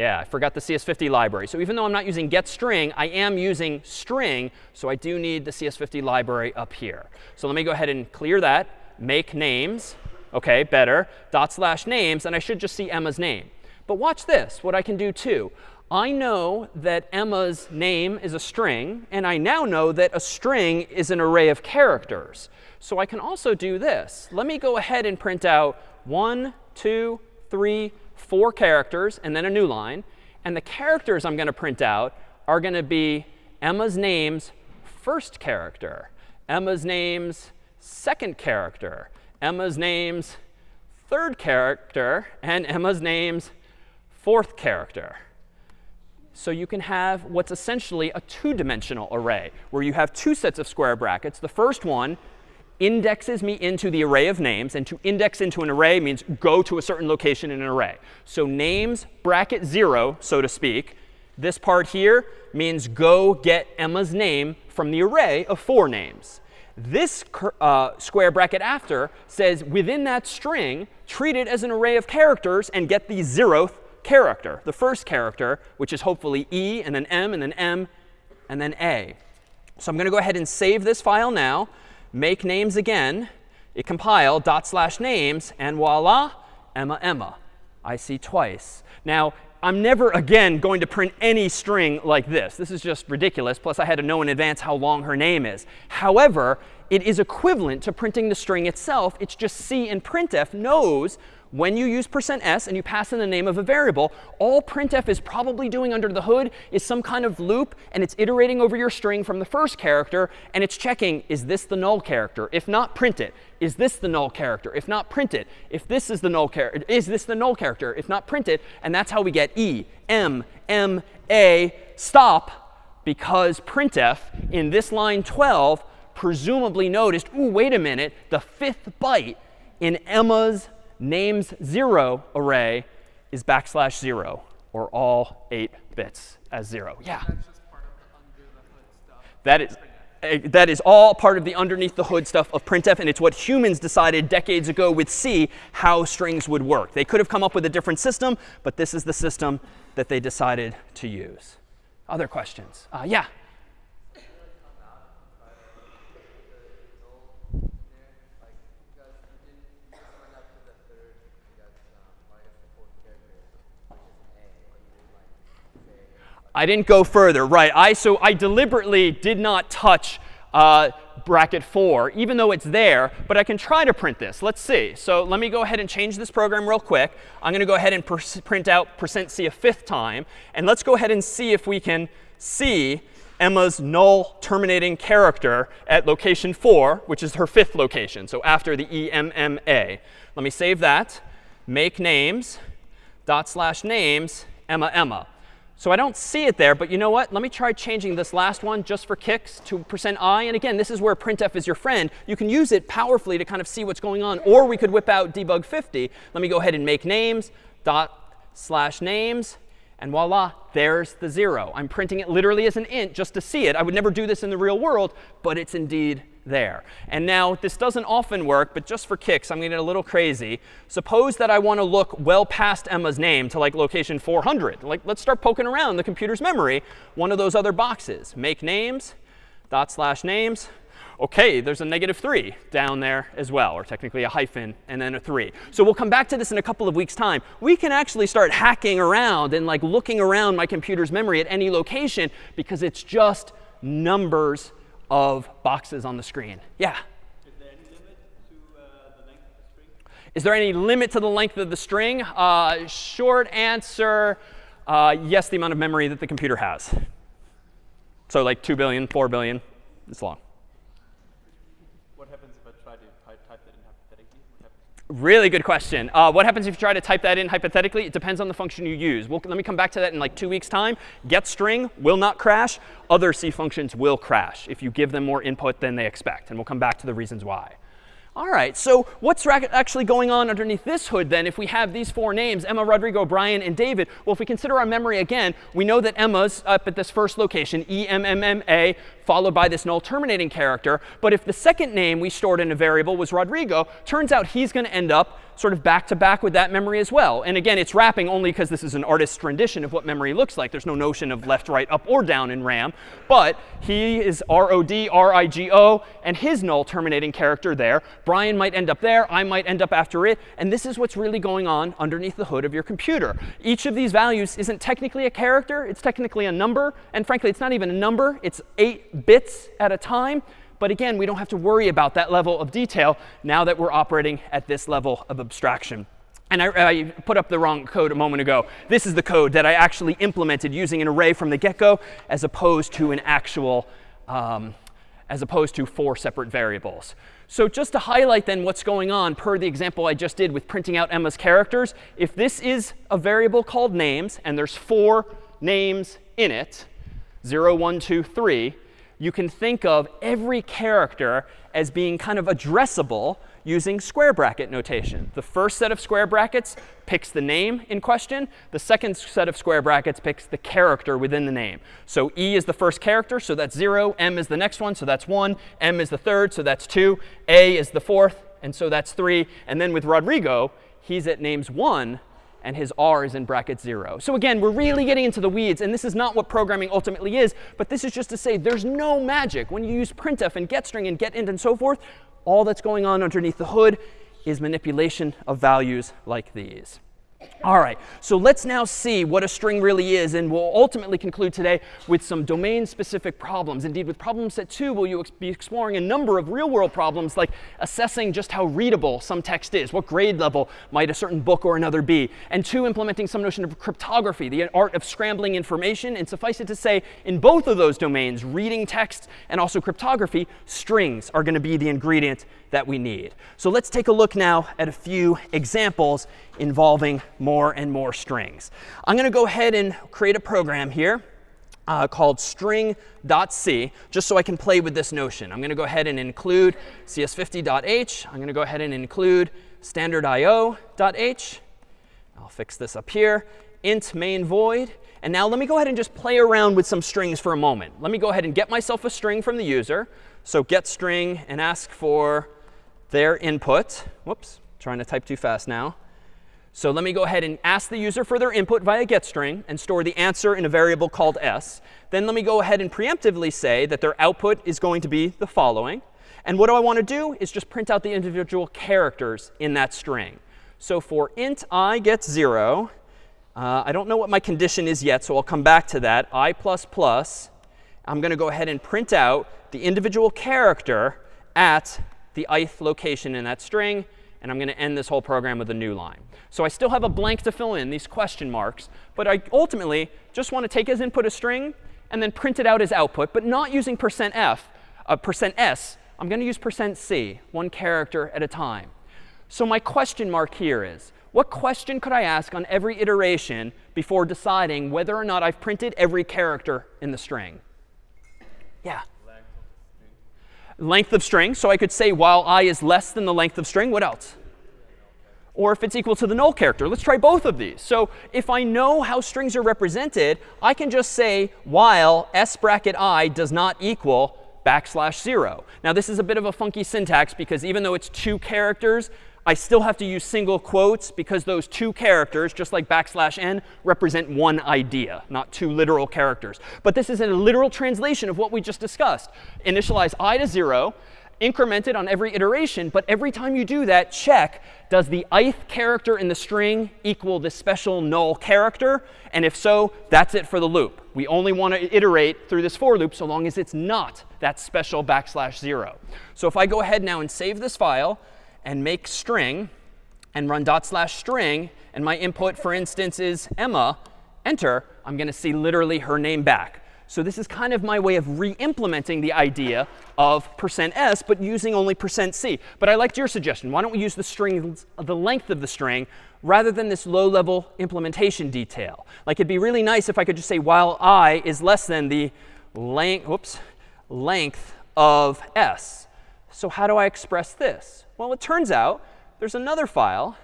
Speaker 1: Yeah, I forgot the CS50 library. So even though I'm not using getString, I am using string. So I do need the CS50 library up here. So let me go ahead and clear that, make names. OK, better. Dot slash names. And I should just see Emma's name. But watch this, what I can do too. I know that Emma's name is a string. And I now know that a string is an array of characters. So I can also do this. Let me go ahead and print out one, two, three, four characters, and then a new line. And the characters I'm going to print out are going to be Emma's name's first character, Emma's name's second character, Emma's name's third character, and Emma's name's fourth character. So you can have what's essentially a two-dimensional array, where you have two sets of square brackets. The first one indexes me into the array of names. And to index into an array means go to a certain location in an array. So names bracket 0, so to speak. This part here means go get Emma's name from the array of four names. This uh, square bracket after says within that string, treat it as an array of characters and get the zeroth character, the first character, which is hopefully E, and then M, and then M, and then A. So I'm going to go ahead and save this file now make names again, it compile dot slash names, and voila, Emma, Emma. I see twice. Now, I'm never again going to print any string like this. This is just ridiculous. Plus, I had to know in advance how long her name is. However, it is equivalent to printing the string itself. It's just C and printf knows when you use %s and you pass in the name of a variable, all printf is probably doing under the hood is some kind of loop, and it's iterating over your string from the first character, and it's checking, is this the null character? If not, print it. Is this the null character? If not, print it. If this is the null character, is this the null character? If not, print it. And that's how we get E, M, M, A, stop, because printf in this line 12 presumably noticed, ooh, wait a minute, the fifth byte in Emma's names 0 array is backslash 0, or all 8 bits as 0. Yeah? That is, eh, that is all part of the underneath the hood stuff of printf, and it's what humans decided decades ago with C how strings would work. They could have come up with a different system, but this is the system that they decided to use. Other questions? Uh, yeah? I didn't go further. Right. I, so I deliberately did not touch uh, bracket 4, even though it's there. But I can try to print this. Let's see. So let me go ahead and change this program real quick. I'm going to go ahead and print out percent %c a fifth time. And let's go ahead and see if we can see Emma's null terminating character at location 4, which is her fifth location. So after the EMMA. Let me save that. Make names, dot slash names, Emma, Emma. So I don't see it there, but you know what? Let me try changing this last one just for kicks to percent %i. And again, this is where printf is your friend. You can use it powerfully to kind of see what's going on. Or we could whip out debug 50. Let me go ahead and make names, dot slash names. And voila, there's the 0. I'm printing it literally as an int just to see it. I would never do this in the real world, but it's indeed there. And now this doesn't often work, but just for kicks, I'm going to get a little crazy. Suppose that I want to look well past Emma's name to like location 400. Like let's start poking around the computer's memory, one of those other boxes. Make names, dot slash names. OK, there's a negative 3 down there as well, or technically a hyphen and then a 3. So we'll come back to this in a couple of weeks' time. We can actually start hacking around and like looking around my computer's memory at any location because it's just numbers of boxes on the screen. Yeah?
Speaker 2: Is there any limit to the length of the string?
Speaker 1: Uh, short answer, uh, yes, the amount of memory that the computer has. So like 2 billion, 4 billion, it's long.
Speaker 2: What happens if I try to type that in hypothetically?
Speaker 1: Really good question. Uh, what happens if you try to type that in hypothetically? It depends on the function you use. We'll, let me come back to that in like two weeks' time. Get string will not crash. Other C functions will crash if you give them more input than they expect. And we'll come back to the reasons why. All right, so what's actually going on underneath this hood then if we have these four names, Emma, Rodrigo, Brian, and David? Well, if we consider our memory again, we know that Emma's up at this first location, E-M-M-M-A, followed by this null terminating character. But if the second name we stored in a variable was Rodrigo, turns out he's going to end up sort of back to back with that memory as well. And again, it's wrapping only because this is an artist's rendition of what memory looks like. There's no notion of left, right, up, or down in RAM. But he is R-O-D, R-I-G-O, and his null terminating character there. Brian might end up there. I might end up after it. And this is what's really going on underneath the hood of your computer. Each of these values isn't technically a character. It's technically a number. And frankly, it's not even a number. It's 8 bits at a time. But again, we don't have to worry about that level of detail now that we're operating at this level of abstraction. And I, I, put up the wrong code a moment ago. This is the code that I actually implemented using an array from the get-go as opposed to an actual, um, as opposed to four separate variables. So just to highlight then what's going on per the example I just did with printing out Emma's characters, if this is a variable called names and there's four names in it, 0, 1, 2, 3, you can think of every character as being kind of addressable using square bracket notation. The first set of square brackets picks the name in question. The second set of square brackets picks the character within the name. So E is the first character, so that's 0. M is the next one, so that's 1. M is the third, so that's 2. A is the fourth, and so that's 3. And then with Rodrigo, he's at names 1 and his r is in bracket 0. So again, we're really getting into the weeds. And this is not what programming ultimately is. But this is just to say there's no magic. When you use printf and getString and getInt and so forth, all that's going on underneath the hood is manipulation of values like these. All right, so let's now see what a string really is. And we'll ultimately conclude today with some domain-specific problems. Indeed, with problem set two, we'll be exploring a number of real-world problems, like assessing just how readable some text is. What grade level might a certain book or another be? And two, implementing some notion of cryptography, the art of scrambling information. And suffice it to say, in both of those domains, reading text and also cryptography, strings are going to be the ingredient that we need. So let's take a look now at a few examples involving more and more strings. I'm going to go ahead and create a program here uh, called string.c, just so I can play with this notion. I'm going to go ahead and include cs50.h. I'm going to go ahead and include standardio.h. I'll fix this up here. int main void. And now let me go ahead and just play around with some strings for a moment. Let me go ahead and get myself a string from the user. So get string and ask for their input. Whoops, trying to type too fast now. So let me go ahead and ask the user for their input via getString and store the answer in a variable called s. Then let me go ahead and preemptively say that their output is going to be the following. And what do I want to do is just print out the individual characters in that string. So for int i gets 0, uh, I don't know what my condition is yet, so I'll come back to that. i++, I'm going to go ahead and print out the individual character at the ith location in that string. And I'm going to end this whole program with a new line. So I still have a blank to fill in, these question marks. But I ultimately just want to take as input a string and then print it out as output, but not using percent %f, uh, percent %s. I'm going to use percent %c, one character at a time. So my question mark here is, what question could I ask on every iteration before deciding whether or not I've printed every character in the string? Yeah length of string. So I could say while i is less than the length of string, what else? Or if it's equal to the null character. Let's try both of these. So if I know how strings are represented, I can just say while s bracket i does not equal backslash 0. Now this is a bit of a funky syntax because even though it's two characters, I still have to use single quotes because those two characters, just like backslash n, represent one idea, not two literal characters. But this is a literal translation of what we just discussed. Initialize i to 0, increment it on every iteration. But every time you do that, check, does the ith character in the string equal the special null character? And if so, that's it for the loop. We only want to iterate through this for loop so long as it's not that special backslash 0. So if I go ahead now and save this file, and make string and run dot slash string, and my input, for instance, is Emma, enter, I'm going to see literally her name back. So this is kind of my way of re-implementing the idea of percent %s, but using only percent %c. But I liked your suggestion. Why don't we use the string, the length of the string, rather than this low-level implementation detail? Like it'd be really nice if I could just say while i is less than the length, whoops, length of s. So how do I express this? Well, it turns out there's another file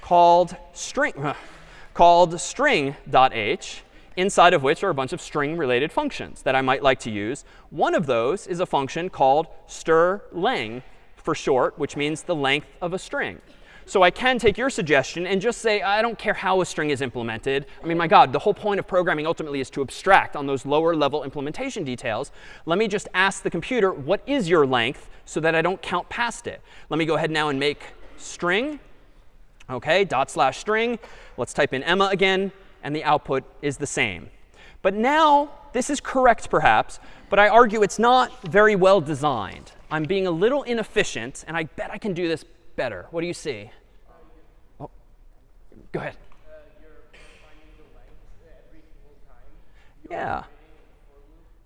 Speaker 1: called string, called string.h inside of which are a bunch of string-related functions that I might like to use. One of those is a function called strlen for short, which means the length of a string. So I can take your suggestion and just say, I don't care how a string is implemented. I mean, my God, the whole point of programming ultimately is to abstract on those lower level implementation details. Let me just ask the computer, what is your length, so that I don't count past it. Let me go ahead now and make string, OK, dot slash string. Let's type in Emma again and the output is the same. But now, this is correct perhaps, but I argue it's not very well designed. I'm being a little inefficient, and I bet I can do this better. What do you see? Oh, go ahead. Yeah.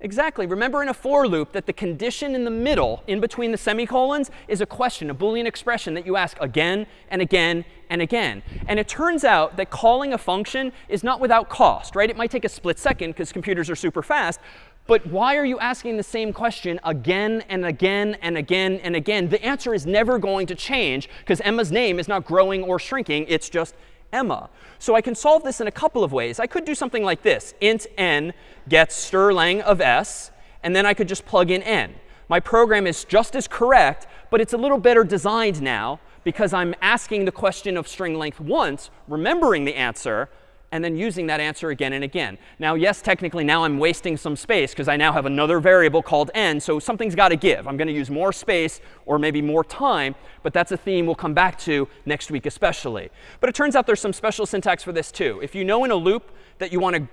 Speaker 1: Exactly. Remember in a for loop that the condition in the middle, in between the semicolons, is a question, a Boolean expression that you ask again and again and again. And it turns out that calling a function is not without cost, right? It might take a split second because computers are super fast. But why are you asking the same question again and again and again and again? The answer is never going to change because Emma's name is not growing or shrinking. It's just Emma. So I can solve this in a couple of ways. I could do something like this. int n gets strlen of s, and then I could just plug in n. My program is just as correct, but it's a little better designed now because I'm asking the question of string length once, remembering the answer, and then using that answer again and again. Now, yes, technically now I'm wasting some space because I now have another variable called n. So something's got to give. I'm going to use more space or maybe more time. But that's a theme we'll come back to next week especially. But it turns out there's some special syntax for this too. If you know in a loop that you want to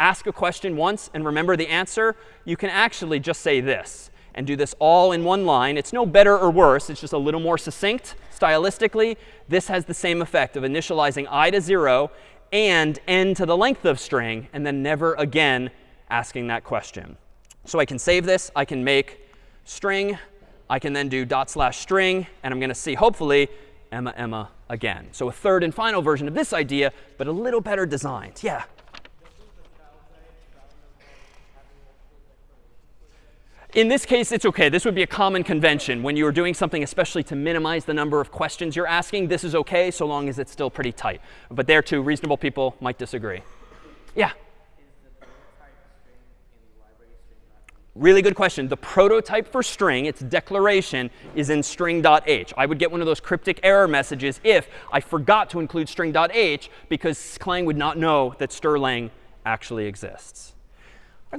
Speaker 1: ask a question once and remember the answer, you can actually just say this and do this all in one line. It's no better or worse. It's just a little more succinct stylistically. This has the same effect of initializing i to 0 and n to the length of string, and then never again asking that question. So I can save this. I can make string. I can then do dot slash string. And I'm going to see, hopefully, Emma, Emma again. So a third and final version of this idea, but a little better designed. Yeah? In this case, it's OK. This would be a common convention. When you're doing something, especially to minimize the number of questions you're asking, this is OK so long as it's still pretty tight. But there, too, reasonable people might disagree. Yeah? Really good question. The prototype for string, its declaration, is in string.h. I would get one of those cryptic error messages if I forgot to include string.h because Clang would not know that strlen actually exists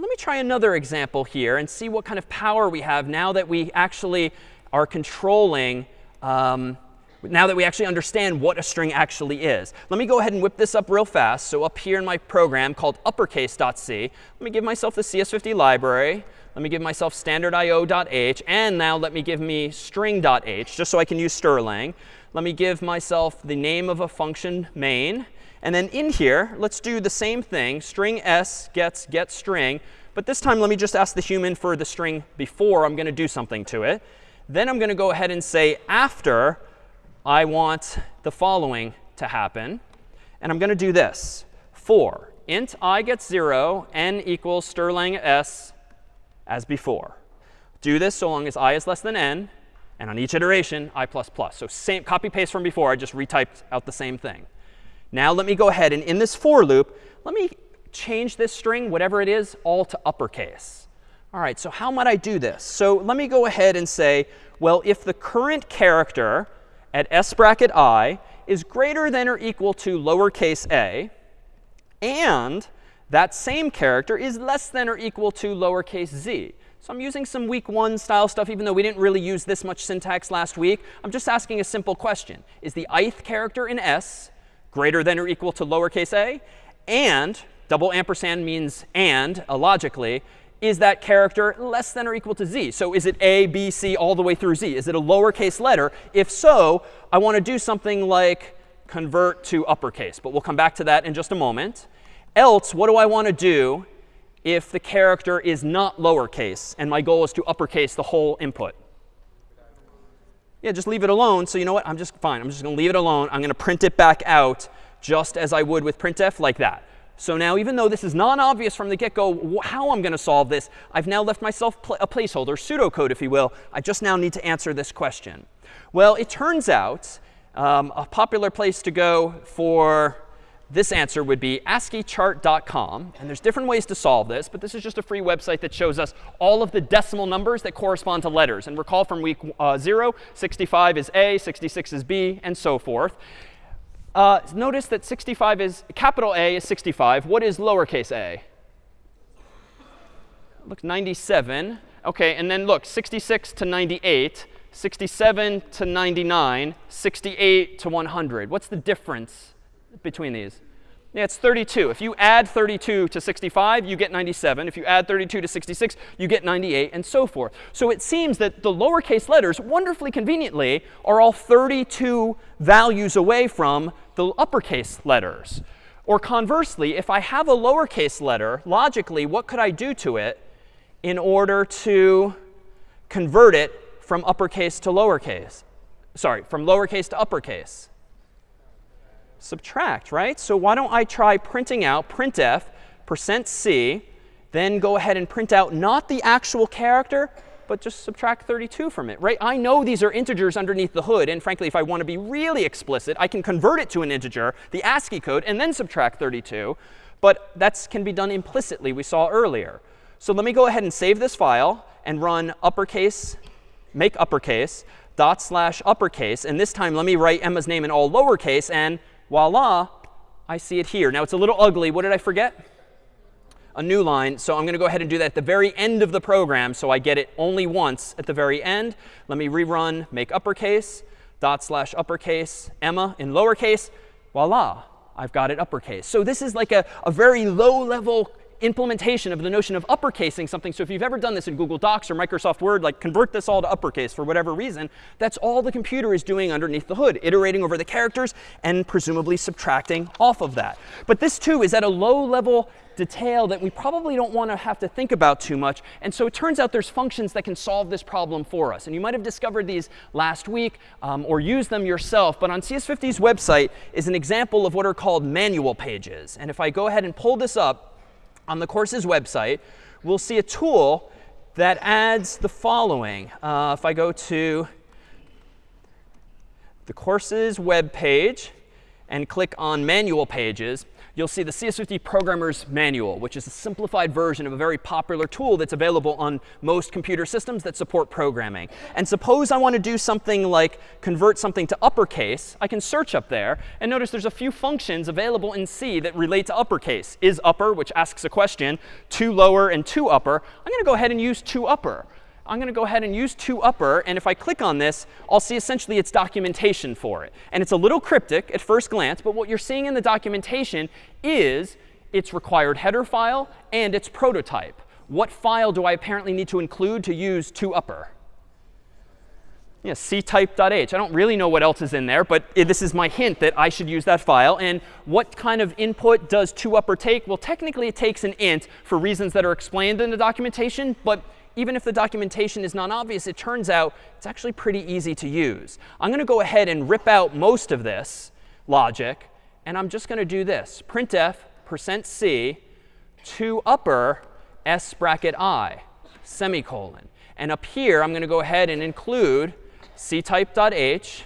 Speaker 1: let me try another example here and see what kind of power we have now that we actually are controlling, um, now that we actually understand what a string actually is. Let me go ahead and whip this up real fast. So up here in my program called uppercase.c, let me give myself the CS50 library. Let me give myself standardIO.h. And now let me give me string.h, just so I can use strlen. Let me give myself the name of a function main. And then in here, let's do the same thing. String s gets get string. But this time, let me just ask the human for the string before I'm going to do something to it. Then I'm going to go ahead and say after I want the following to happen. And I'm going to do this. For int i gets 0, n equals strlen s as before. Do this so long as i is less than n. And on each iteration, i++. Plus So same copy paste from before. I just retyped out the same thing. Now let me go ahead and in this for loop, let me change this string, whatever it is, all to uppercase. All right, so how might I do this? So let me go ahead and say, well, if the current character at s bracket i is greater than or equal to lowercase a, and that same character is less than or equal to lowercase z. So I'm using some week one style stuff, even though we didn't really use this much syntax last week. I'm just asking a simple question. Is the ith character in s greater than or equal to lowercase a, and double ampersand means and, uh, logically, is that character less than or equal to z? So is it a, b, c, all the way through z? Is it a lowercase letter? If so, I want to do something like convert to uppercase. But we'll come back to that in just a moment. Else, what do I want to do if the character is not lowercase and my goal is to uppercase the whole input? Yeah, just leave it alone. So you know what? I'm just fine. I'm just going to leave it alone. I'm going to print it back out just as I would with printf like that. So now even though this is non-obvious from the get-go how I'm going to solve this, I've now left myself pl a placeholder, pseudocode if you will. I just now need to answer this question. Well, it turns out um, a popular place to go for this answer would be ASCIIchart.com. And there's different ways to solve this, but this is just a free website that shows us all of the decimal numbers that correspond to letters. And recall from week uh, 0, 65 is A, 66 is B, and so forth. Uh, notice that 65 is, capital A is 65. What is lowercase a? Look, 97. OK, and then look, 66 to 98, 67 to 99, 68 to 100. What's the difference between these? Yeah, it's 32. If you add 32 to 65, you get 97. If you add 32 to 66, you get 98, and so forth. So it seems that the lowercase letters, wonderfully conveniently, are all 32 values away from the uppercase letters. Or conversely, if I have a lowercase letter, logically, what could I do to it in order to convert it from uppercase to lowercase? Sorry, from lowercase to uppercase subtract, right? So why don't I try printing out printf percent %c, then go ahead and print out not the actual character, but just subtract 32 from it, right? I know these are integers underneath the hood. And frankly, if I want to be really explicit, I can convert it to an integer, the ASCII code, and then subtract 32. But that can be done implicitly, we saw earlier. So let me go ahead and save this file and run uppercase, make uppercase, dot slash uppercase. And this time, let me write Emma's name in all lowercase. And voila, I see it here. Now, it's a little ugly. What did I forget? A new line. So I'm going to go ahead and do that at the very end of the program so I get it only once at the very end. Let me rerun make uppercase, dot slash uppercase, Emma in lowercase. Voila, I've got it uppercase. So this is like a, a very low level implementation of the notion of uppercasing something. So if you've ever done this in Google Docs or Microsoft Word, like convert this all to uppercase for whatever reason, that's all the computer is doing underneath the hood, iterating over the characters and presumably subtracting off of that. But this, too, is at a low level detail that we probably don't want to have to think about too much. And so it turns out there's functions that can solve this problem for us. And you might have discovered these last week um, or used them yourself. But on CS50's website is an example of what are called manual pages. And if I go ahead and pull this up, on the course's website, we'll see a tool that adds the following. Uh, if I go to the course's web page and click on manual pages, you'll see the CS50 Programmer's Manual, which is a simplified version of a very popular tool that's available on most computer systems that support programming. And suppose I want to do something like convert something to uppercase. I can search up there. And notice there's a few functions available in C that relate to uppercase. Is upper, which asks a question, to lower, and to upper. I'm going to go ahead and use to upper. I'm going to go ahead and use to upper. And if I click on this, I'll see essentially its documentation for it. And it's a little cryptic at first glance. But what you're seeing in the documentation is its required header file and its prototype. What file do I apparently need to include to use to upper? Yeah, ctype.h. I don't really know what else is in there, but this is my hint that I should use that file. And what kind of input does to upper take? Well, technically, it takes an int for reasons that are explained in the documentation. But even if the documentation is not obvious, it turns out it's actually pretty easy to use. I'm going to go ahead and rip out most of this logic. And I'm just going to do this. printf percent %c to upper s bracket i, semicolon. And up here, I'm going to go ahead and include ctype.h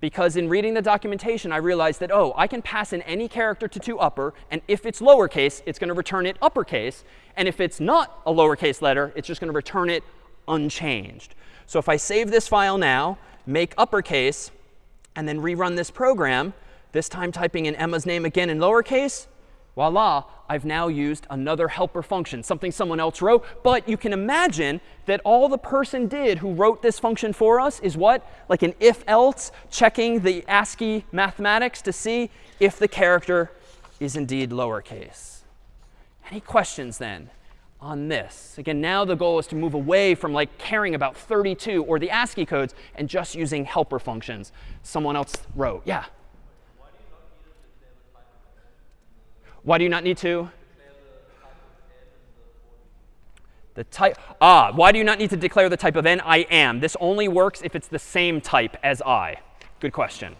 Speaker 1: because in reading the documentation, I realized that, oh, I can pass in any character to to upper. And if it's lowercase, it's going to return it uppercase. And if it's not a lowercase letter, it's just going to return it unchanged. So if I save this file now, make uppercase, and then rerun this program, this time typing in Emma's name again in lowercase, voila, I've now used another helper function, something someone else wrote. But you can imagine that all the person did who wrote this function for us is what? Like an if-else, checking the ASCII mathematics to see if the character is indeed lowercase. Any questions then on this? Again, now the goal is to move away from like caring about 32 or the ASCII codes and just using helper functions someone else wrote. Yeah? Why do you not need to? The type, ah, why do you not need to declare the type of n? I am. This only works if it's the same type as I. Good question.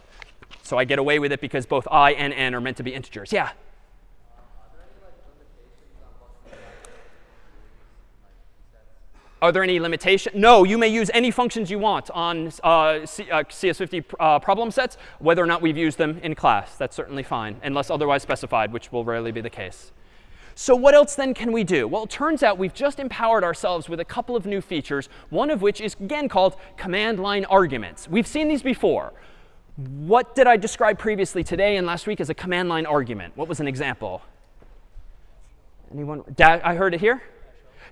Speaker 1: So I get away with it because both i and n are meant to be integers. Yeah? Are there any limitations? No, you may use any functions you want on uh, C, uh, CS50 uh, problem sets, whether or not we've used them in class. That's certainly fine, unless otherwise specified, which will rarely be the case. So what else then can we do? Well, it turns out we've just empowered ourselves with a couple of new features, one of which is, again, called command line arguments. We've seen these before. What did I describe previously today and last week as a command line argument? What was an example? Anyone? I heard it here.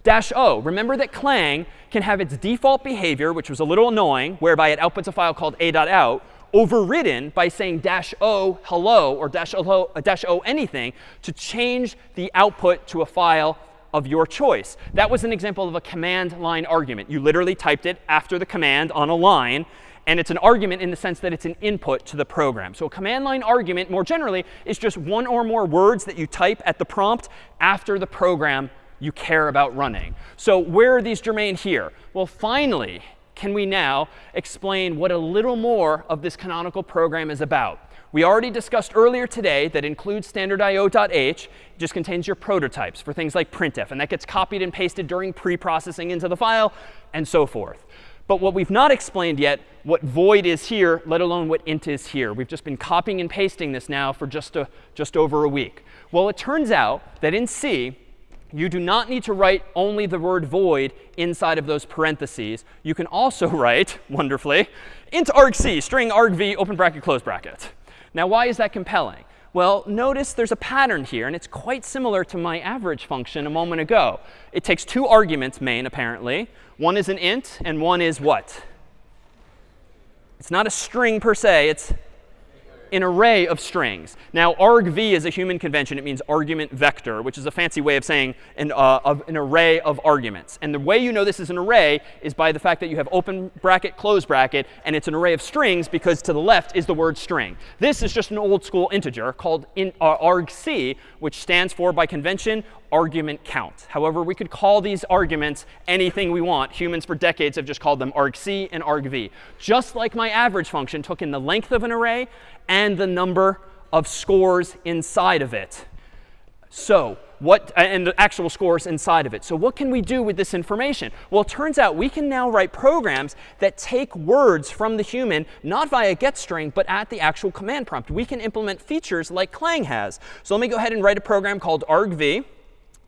Speaker 1: Dash O. Remember that Clang can have its default behavior, which was a little annoying, whereby it outputs a file called a.out, overridden by saying dash O hello or dash O, dash o anything to change the output to a file of your choice. That was an example of a command line argument. You literally typed it after the command on a line. And it's an argument in the sense that it's an input to the program. So a command line argument, more generally, is just one or more words that you type at the prompt after the program you care about running. So where are these germane here? Well, finally, can we now explain what a little more of this canonical program is about? We already discussed earlier today that include standardio.h just contains your prototypes for things like printf. And that gets copied and pasted during pre-processing into the file and so forth. But what we've not explained yet, what void is here, let alone what int is here. We've just been copying and pasting this now for just, a, just over a week. Well, it turns out that in C, you do not need to write only the word void inside of those parentheses. You can also write, wonderfully, int argc, string argv, open bracket, close bracket. Now, why is that compelling? Well, notice there's a pattern here, and it's quite similar to my average function a moment ago. It takes two arguments, main, apparently. One is an int, and one is what? It's not a string per se. It's an array of strings. Now, argv is a human convention. It means argument vector, which is a fancy way of saying an, uh, of an array of arguments. And the way you know this is an array is by the fact that you have open bracket, close bracket, and it's an array of strings because to the left is the word string. This is just an old school integer called in, uh, argc, which stands for, by convention, argument count. However, we could call these arguments anything we want. Humans for decades have just called them argc and argv. Just like my average function took in the length of an array and the number of scores inside of it. So what, and the actual scores inside of it. So what can we do with this information? Well, it turns out we can now write programs that take words from the human, not via getString, but at the actual command prompt. We can implement features like Clang has. So let me go ahead and write a program called argv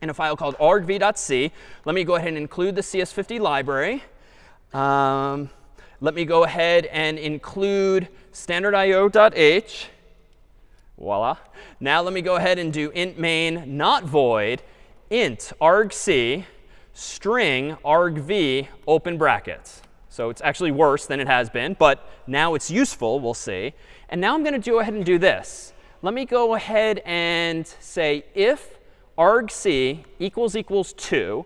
Speaker 1: in a file called argv.c. Let me go ahead and include the CS50 library. Um, let me go ahead and include standardio.h. Voila. Now let me go ahead and do int main not void int argc string argv open brackets. So it's actually worse than it has been, but now it's useful, we'll see. And now I'm going to go ahead and do this. Let me go ahead and say if argc equals equals 2,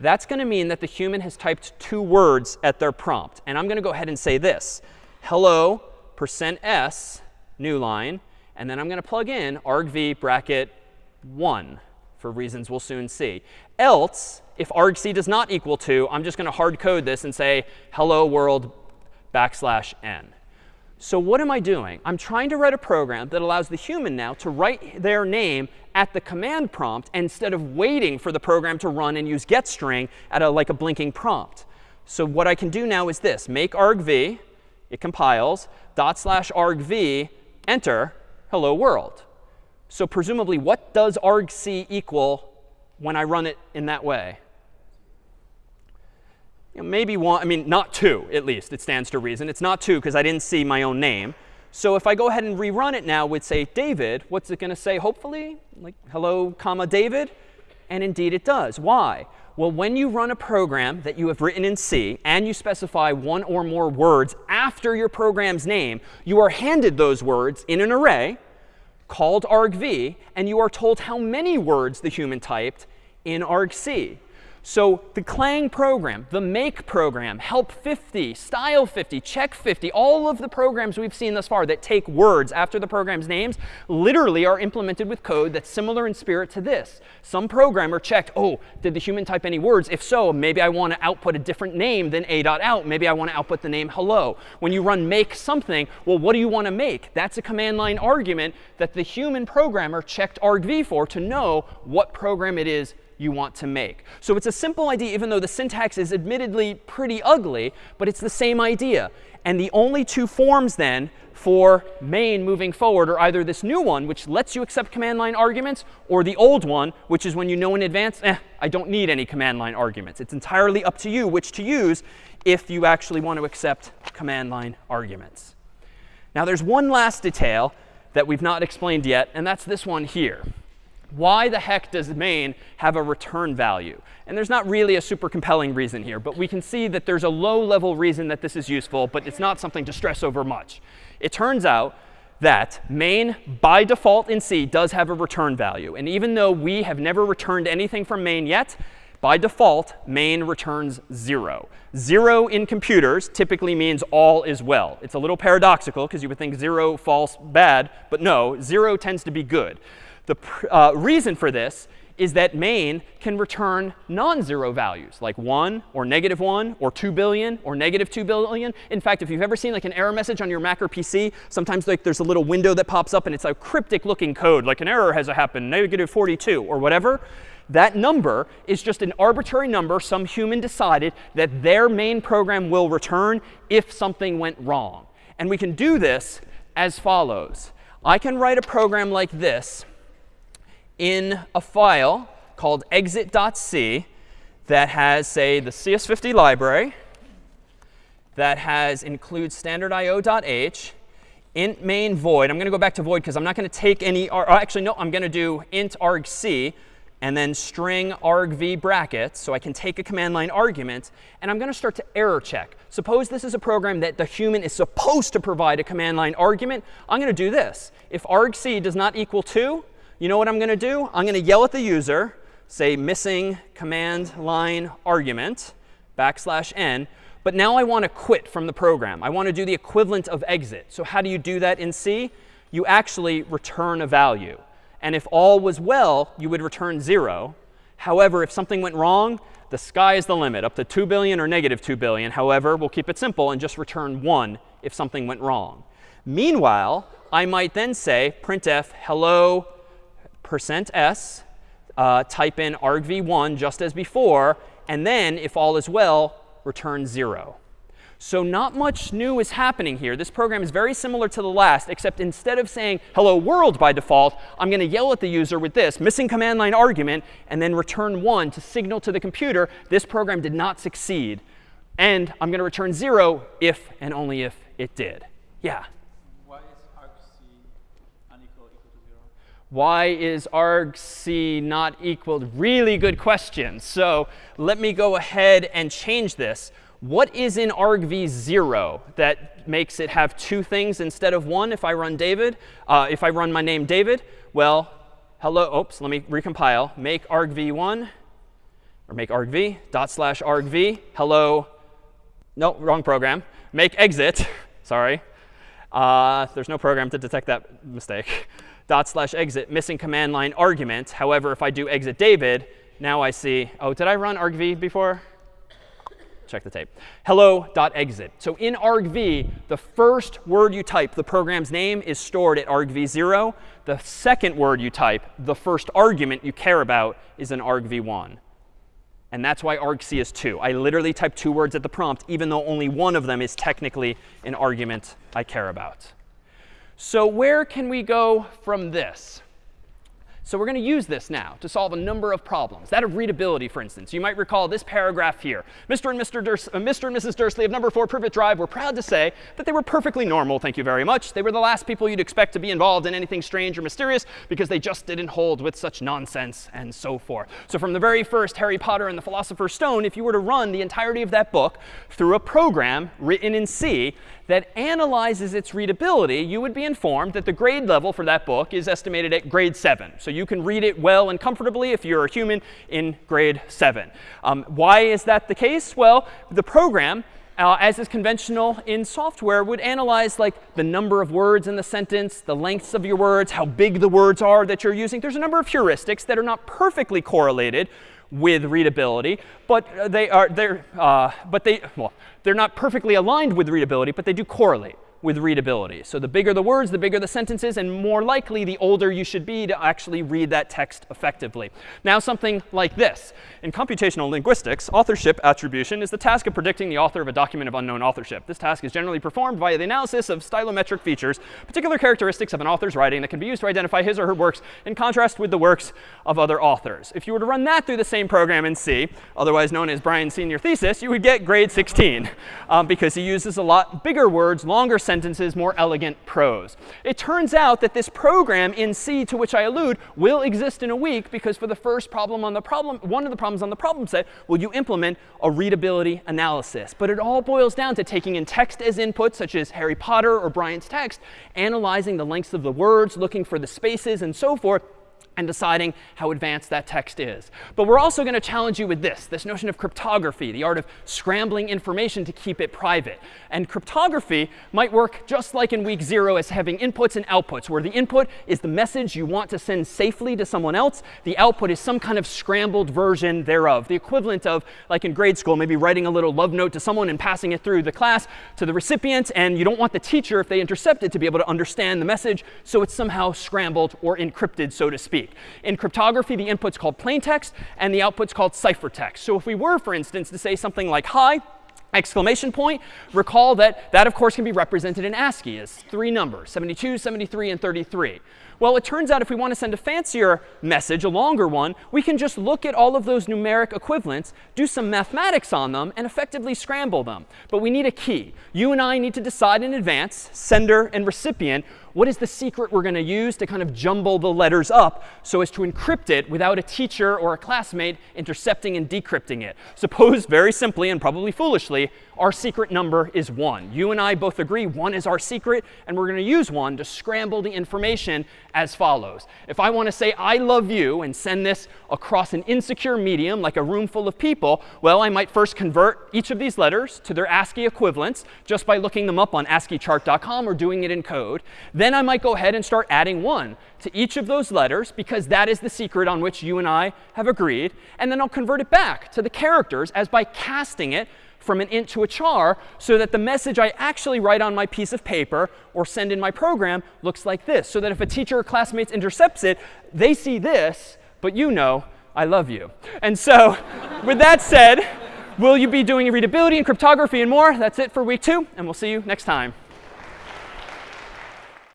Speaker 1: that's going to mean that the human has typed two words at their prompt. And I'm going to go ahead and say this, hello percent %s, new line. And then I'm going to plug in argv bracket 1 for reasons we'll soon see. Else, if argc does not equal 2, I'm just going to hard code this and say hello world backslash n. So what am I doing? I'm trying to write a program that allows the human now to write their name at the command prompt instead of waiting for the program to run and use getString at a, like a blinking prompt. So what I can do now is this. Make argv, it compiles, dot slash argv, enter, hello world. So presumably, what does argc equal when I run it in that way? Maybe one, I mean, not two, at least, it stands to reason. It's not two because I didn't see my own name. So if I go ahead and rerun it now with, say, David, what's it going to say, hopefully? Like, hello, comma, David? And indeed it does. Why? Well, when you run a program that you have written in C and you specify one or more words after your program's name, you are handed those words in an array called argv, and you are told how many words the human typed in argc. So the Clang program, the make program, help 50, style 50, check 50, all of the programs we've seen thus far that take words after the program's names literally are implemented with code that's similar in spirit to this. Some programmer checked, oh, did the human type any words? If so, maybe I want to output a different name than a.out. Maybe I want to output the name hello. When you run make something, well, what do you want to make? That's a command line argument that the human programmer checked argv for to know what program it is you want to make. So it's a simple idea, even though the syntax is admittedly pretty ugly, but it's the same idea. And the only two forms then for main moving forward are either this new one, which lets you accept command line arguments, or the old one, which is when you know in advance, eh, I don't need any command line arguments. It's entirely up to you which to use if you actually want to accept command line arguments. Now there's one last detail that we've not explained yet, and that's this one here why the heck does main have a return value? And there's not really a super compelling reason here, but we can see that there's a low level reason that this is useful, but it's not something to stress over much. It turns out that main, by default in C, does have a return value. And even though we have never returned anything from main yet, by default, main returns 0. 0 in computers typically means all is well. It's a little paradoxical because you would think 0 false bad, but no, 0 tends to be good. The uh, reason for this is that main can return non-zero values, like 1 or negative 1 or 2 billion or negative 2 billion. In fact, if you've ever seen like an error message on your Mac or PC, sometimes like there's a little window that pops up and it's a cryptic looking code, like an error has happened, negative 42 or whatever. That number is just an arbitrary number some human decided that their main program will return if something went wrong. And we can do this as follows. I can write a program like this in a file called exit.c that has, say, the CS50 library, that has includes standardio.h, int main void. I'm going to go back to void because I'm not going to take any, or oh, actually, no, I'm going to do int argc and then string argv brackets, so I can take a command line argument, and I'm going to start to error check. Suppose this is a program that the human is supposed to provide a command line argument. I'm going to do this. If argc does not equal 2, you know what I'm going to do? I'm going to yell at the user, say missing command line argument, backslash n. But now I want to quit from the program. I want to do the equivalent of exit. So how do you do that in C? You actually return a value. And if all was well, you would return 0. However, if something went wrong, the sky is the limit, up to 2 billion or negative 2 billion. However, we'll keep it simple and just return 1 if something went wrong. Meanwhile, I might then say printf hello percent %s, uh, type in argv1 just as before, and then, if all is well, return 0. So not much new is happening here. This program is very similar to the last, except instead of saying hello world by default, I'm going to yell at the user with this missing command line argument and then return 1 to signal to the computer this program did not succeed. And I'm going to return 0 if and only if it did. Yeah? Why is argc not equal? Really good question. So let me go ahead and change this. What is in argv0 that makes it have two things instead of one if I run David? Uh, if I run my name David? Well, hello. Oops, let me recompile. Make argv1 or make argv dot slash argv hello. No, wrong program. Make exit. Sorry. Uh, there's no program to detect that mistake dot slash exit missing command line argument. However, if I do exit David, now I see, oh, did I run argv before? Check the tape. Hello dot exit. So in argv, the first word you type, the program's name, is stored at argv0. The second word you type, the first argument you care about, is in argv1. And that's why argc is 2. I literally type two words at the prompt, even though only one of them is technically an argument I care about. So where can we go from this? So we're going to use this now to solve a number of problems. That of readability, for instance. You might recall this paragraph here. Mr. and, Mr. Uh, Mr. and Mrs. Dursley of number 4 Privet Drive were proud to say that they were perfectly normal, thank you very much. They were the last people you'd expect to be involved in anything strange or mysterious because they just didn't hold with such nonsense and so forth. So from the very first Harry Potter and the Philosopher's Stone, if you were to run the entirety of that book through a program written in C, that analyzes its readability, you would be informed that the grade level for that book is estimated at grade 7. So you can read it well and comfortably if you're a human in grade 7. Um, why is that the case? Well, the program uh, as is conventional in software, would analyze like the number of words in the sentence, the lengths of your words, how big the words are that you're using. There's a number of heuristics that are not perfectly correlated with readability, but they are they're uh, but they well they're not perfectly aligned with readability, but they do correlate with readability. So the bigger the words, the bigger the sentences, and more likely the older you should be to actually read that text effectively. Now something like this. In computational linguistics, authorship attribution is the task of predicting the author of a document of unknown authorship. This task is generally performed via the analysis of stylometric features, particular characteristics of an author's writing that can be used to identify his or her works in contrast with the works of other authors. If you were to run that through the same program in C, otherwise known as Brian's senior thesis, you would get grade 16 um, because he uses a lot bigger words, longer sentences, more elegant prose. It turns out that this program in C to which I allude will exist in a week because for the first problem on the problem, one of the problems on the problem set, will you implement a readability analysis. But it all boils down to taking in text as input, such as Harry Potter or Brian's text, analyzing the lengths of the words, looking for the spaces, and so forth, and deciding how advanced that text is. But we're also going to challenge you with this, this notion of cryptography, the art of scrambling information to keep it private. And cryptography might work just like in week zero as having inputs and outputs, where the input is the message you want to send safely to someone else. The output is some kind of scrambled version thereof, the equivalent of, like in grade school, maybe writing a little love note to someone and passing it through the class to the recipient. And you don't want the teacher, if they intercept it, to be able to understand the message. So it's somehow scrambled or encrypted, so to speak speak. In cryptography, the input's called plaintext, and the output's called ciphertext. So if we were, for instance, to say something like hi, exclamation point, recall that that, of course, can be represented in ASCII as three numbers, 72, 73, and 33. Well, it turns out if we want to send a fancier message, a longer one, we can just look at all of those numeric equivalents, do some mathematics on them, and effectively scramble them. But we need a key. You and I need to decide in advance, sender and recipient, what is the secret we're going to use to kind of jumble the letters up so as to encrypt it without a teacher or a classmate intercepting and decrypting it? Suppose very simply and probably foolishly, our secret number is 1. You and I both agree 1 is our secret, and we're going to use 1 to scramble the information as follows. If I want to say I love you and send this across an insecure medium like a room full of people, well, I might first convert each of these letters to their ASCII equivalents just by looking them up on ASCIIchart.com or doing it in code. Then I might go ahead and start adding 1 to each of those letters because that is the secret on which you and I have agreed. And then I'll convert it back to the characters as by casting it from an int to a char so that the message I actually write on my piece of paper or send in my program looks like this. So that if a teacher or classmates intercepts it, they see this, but you know I love you. And so with that said, will you be doing readability and cryptography and more? That's it for week two, and we'll see you next time.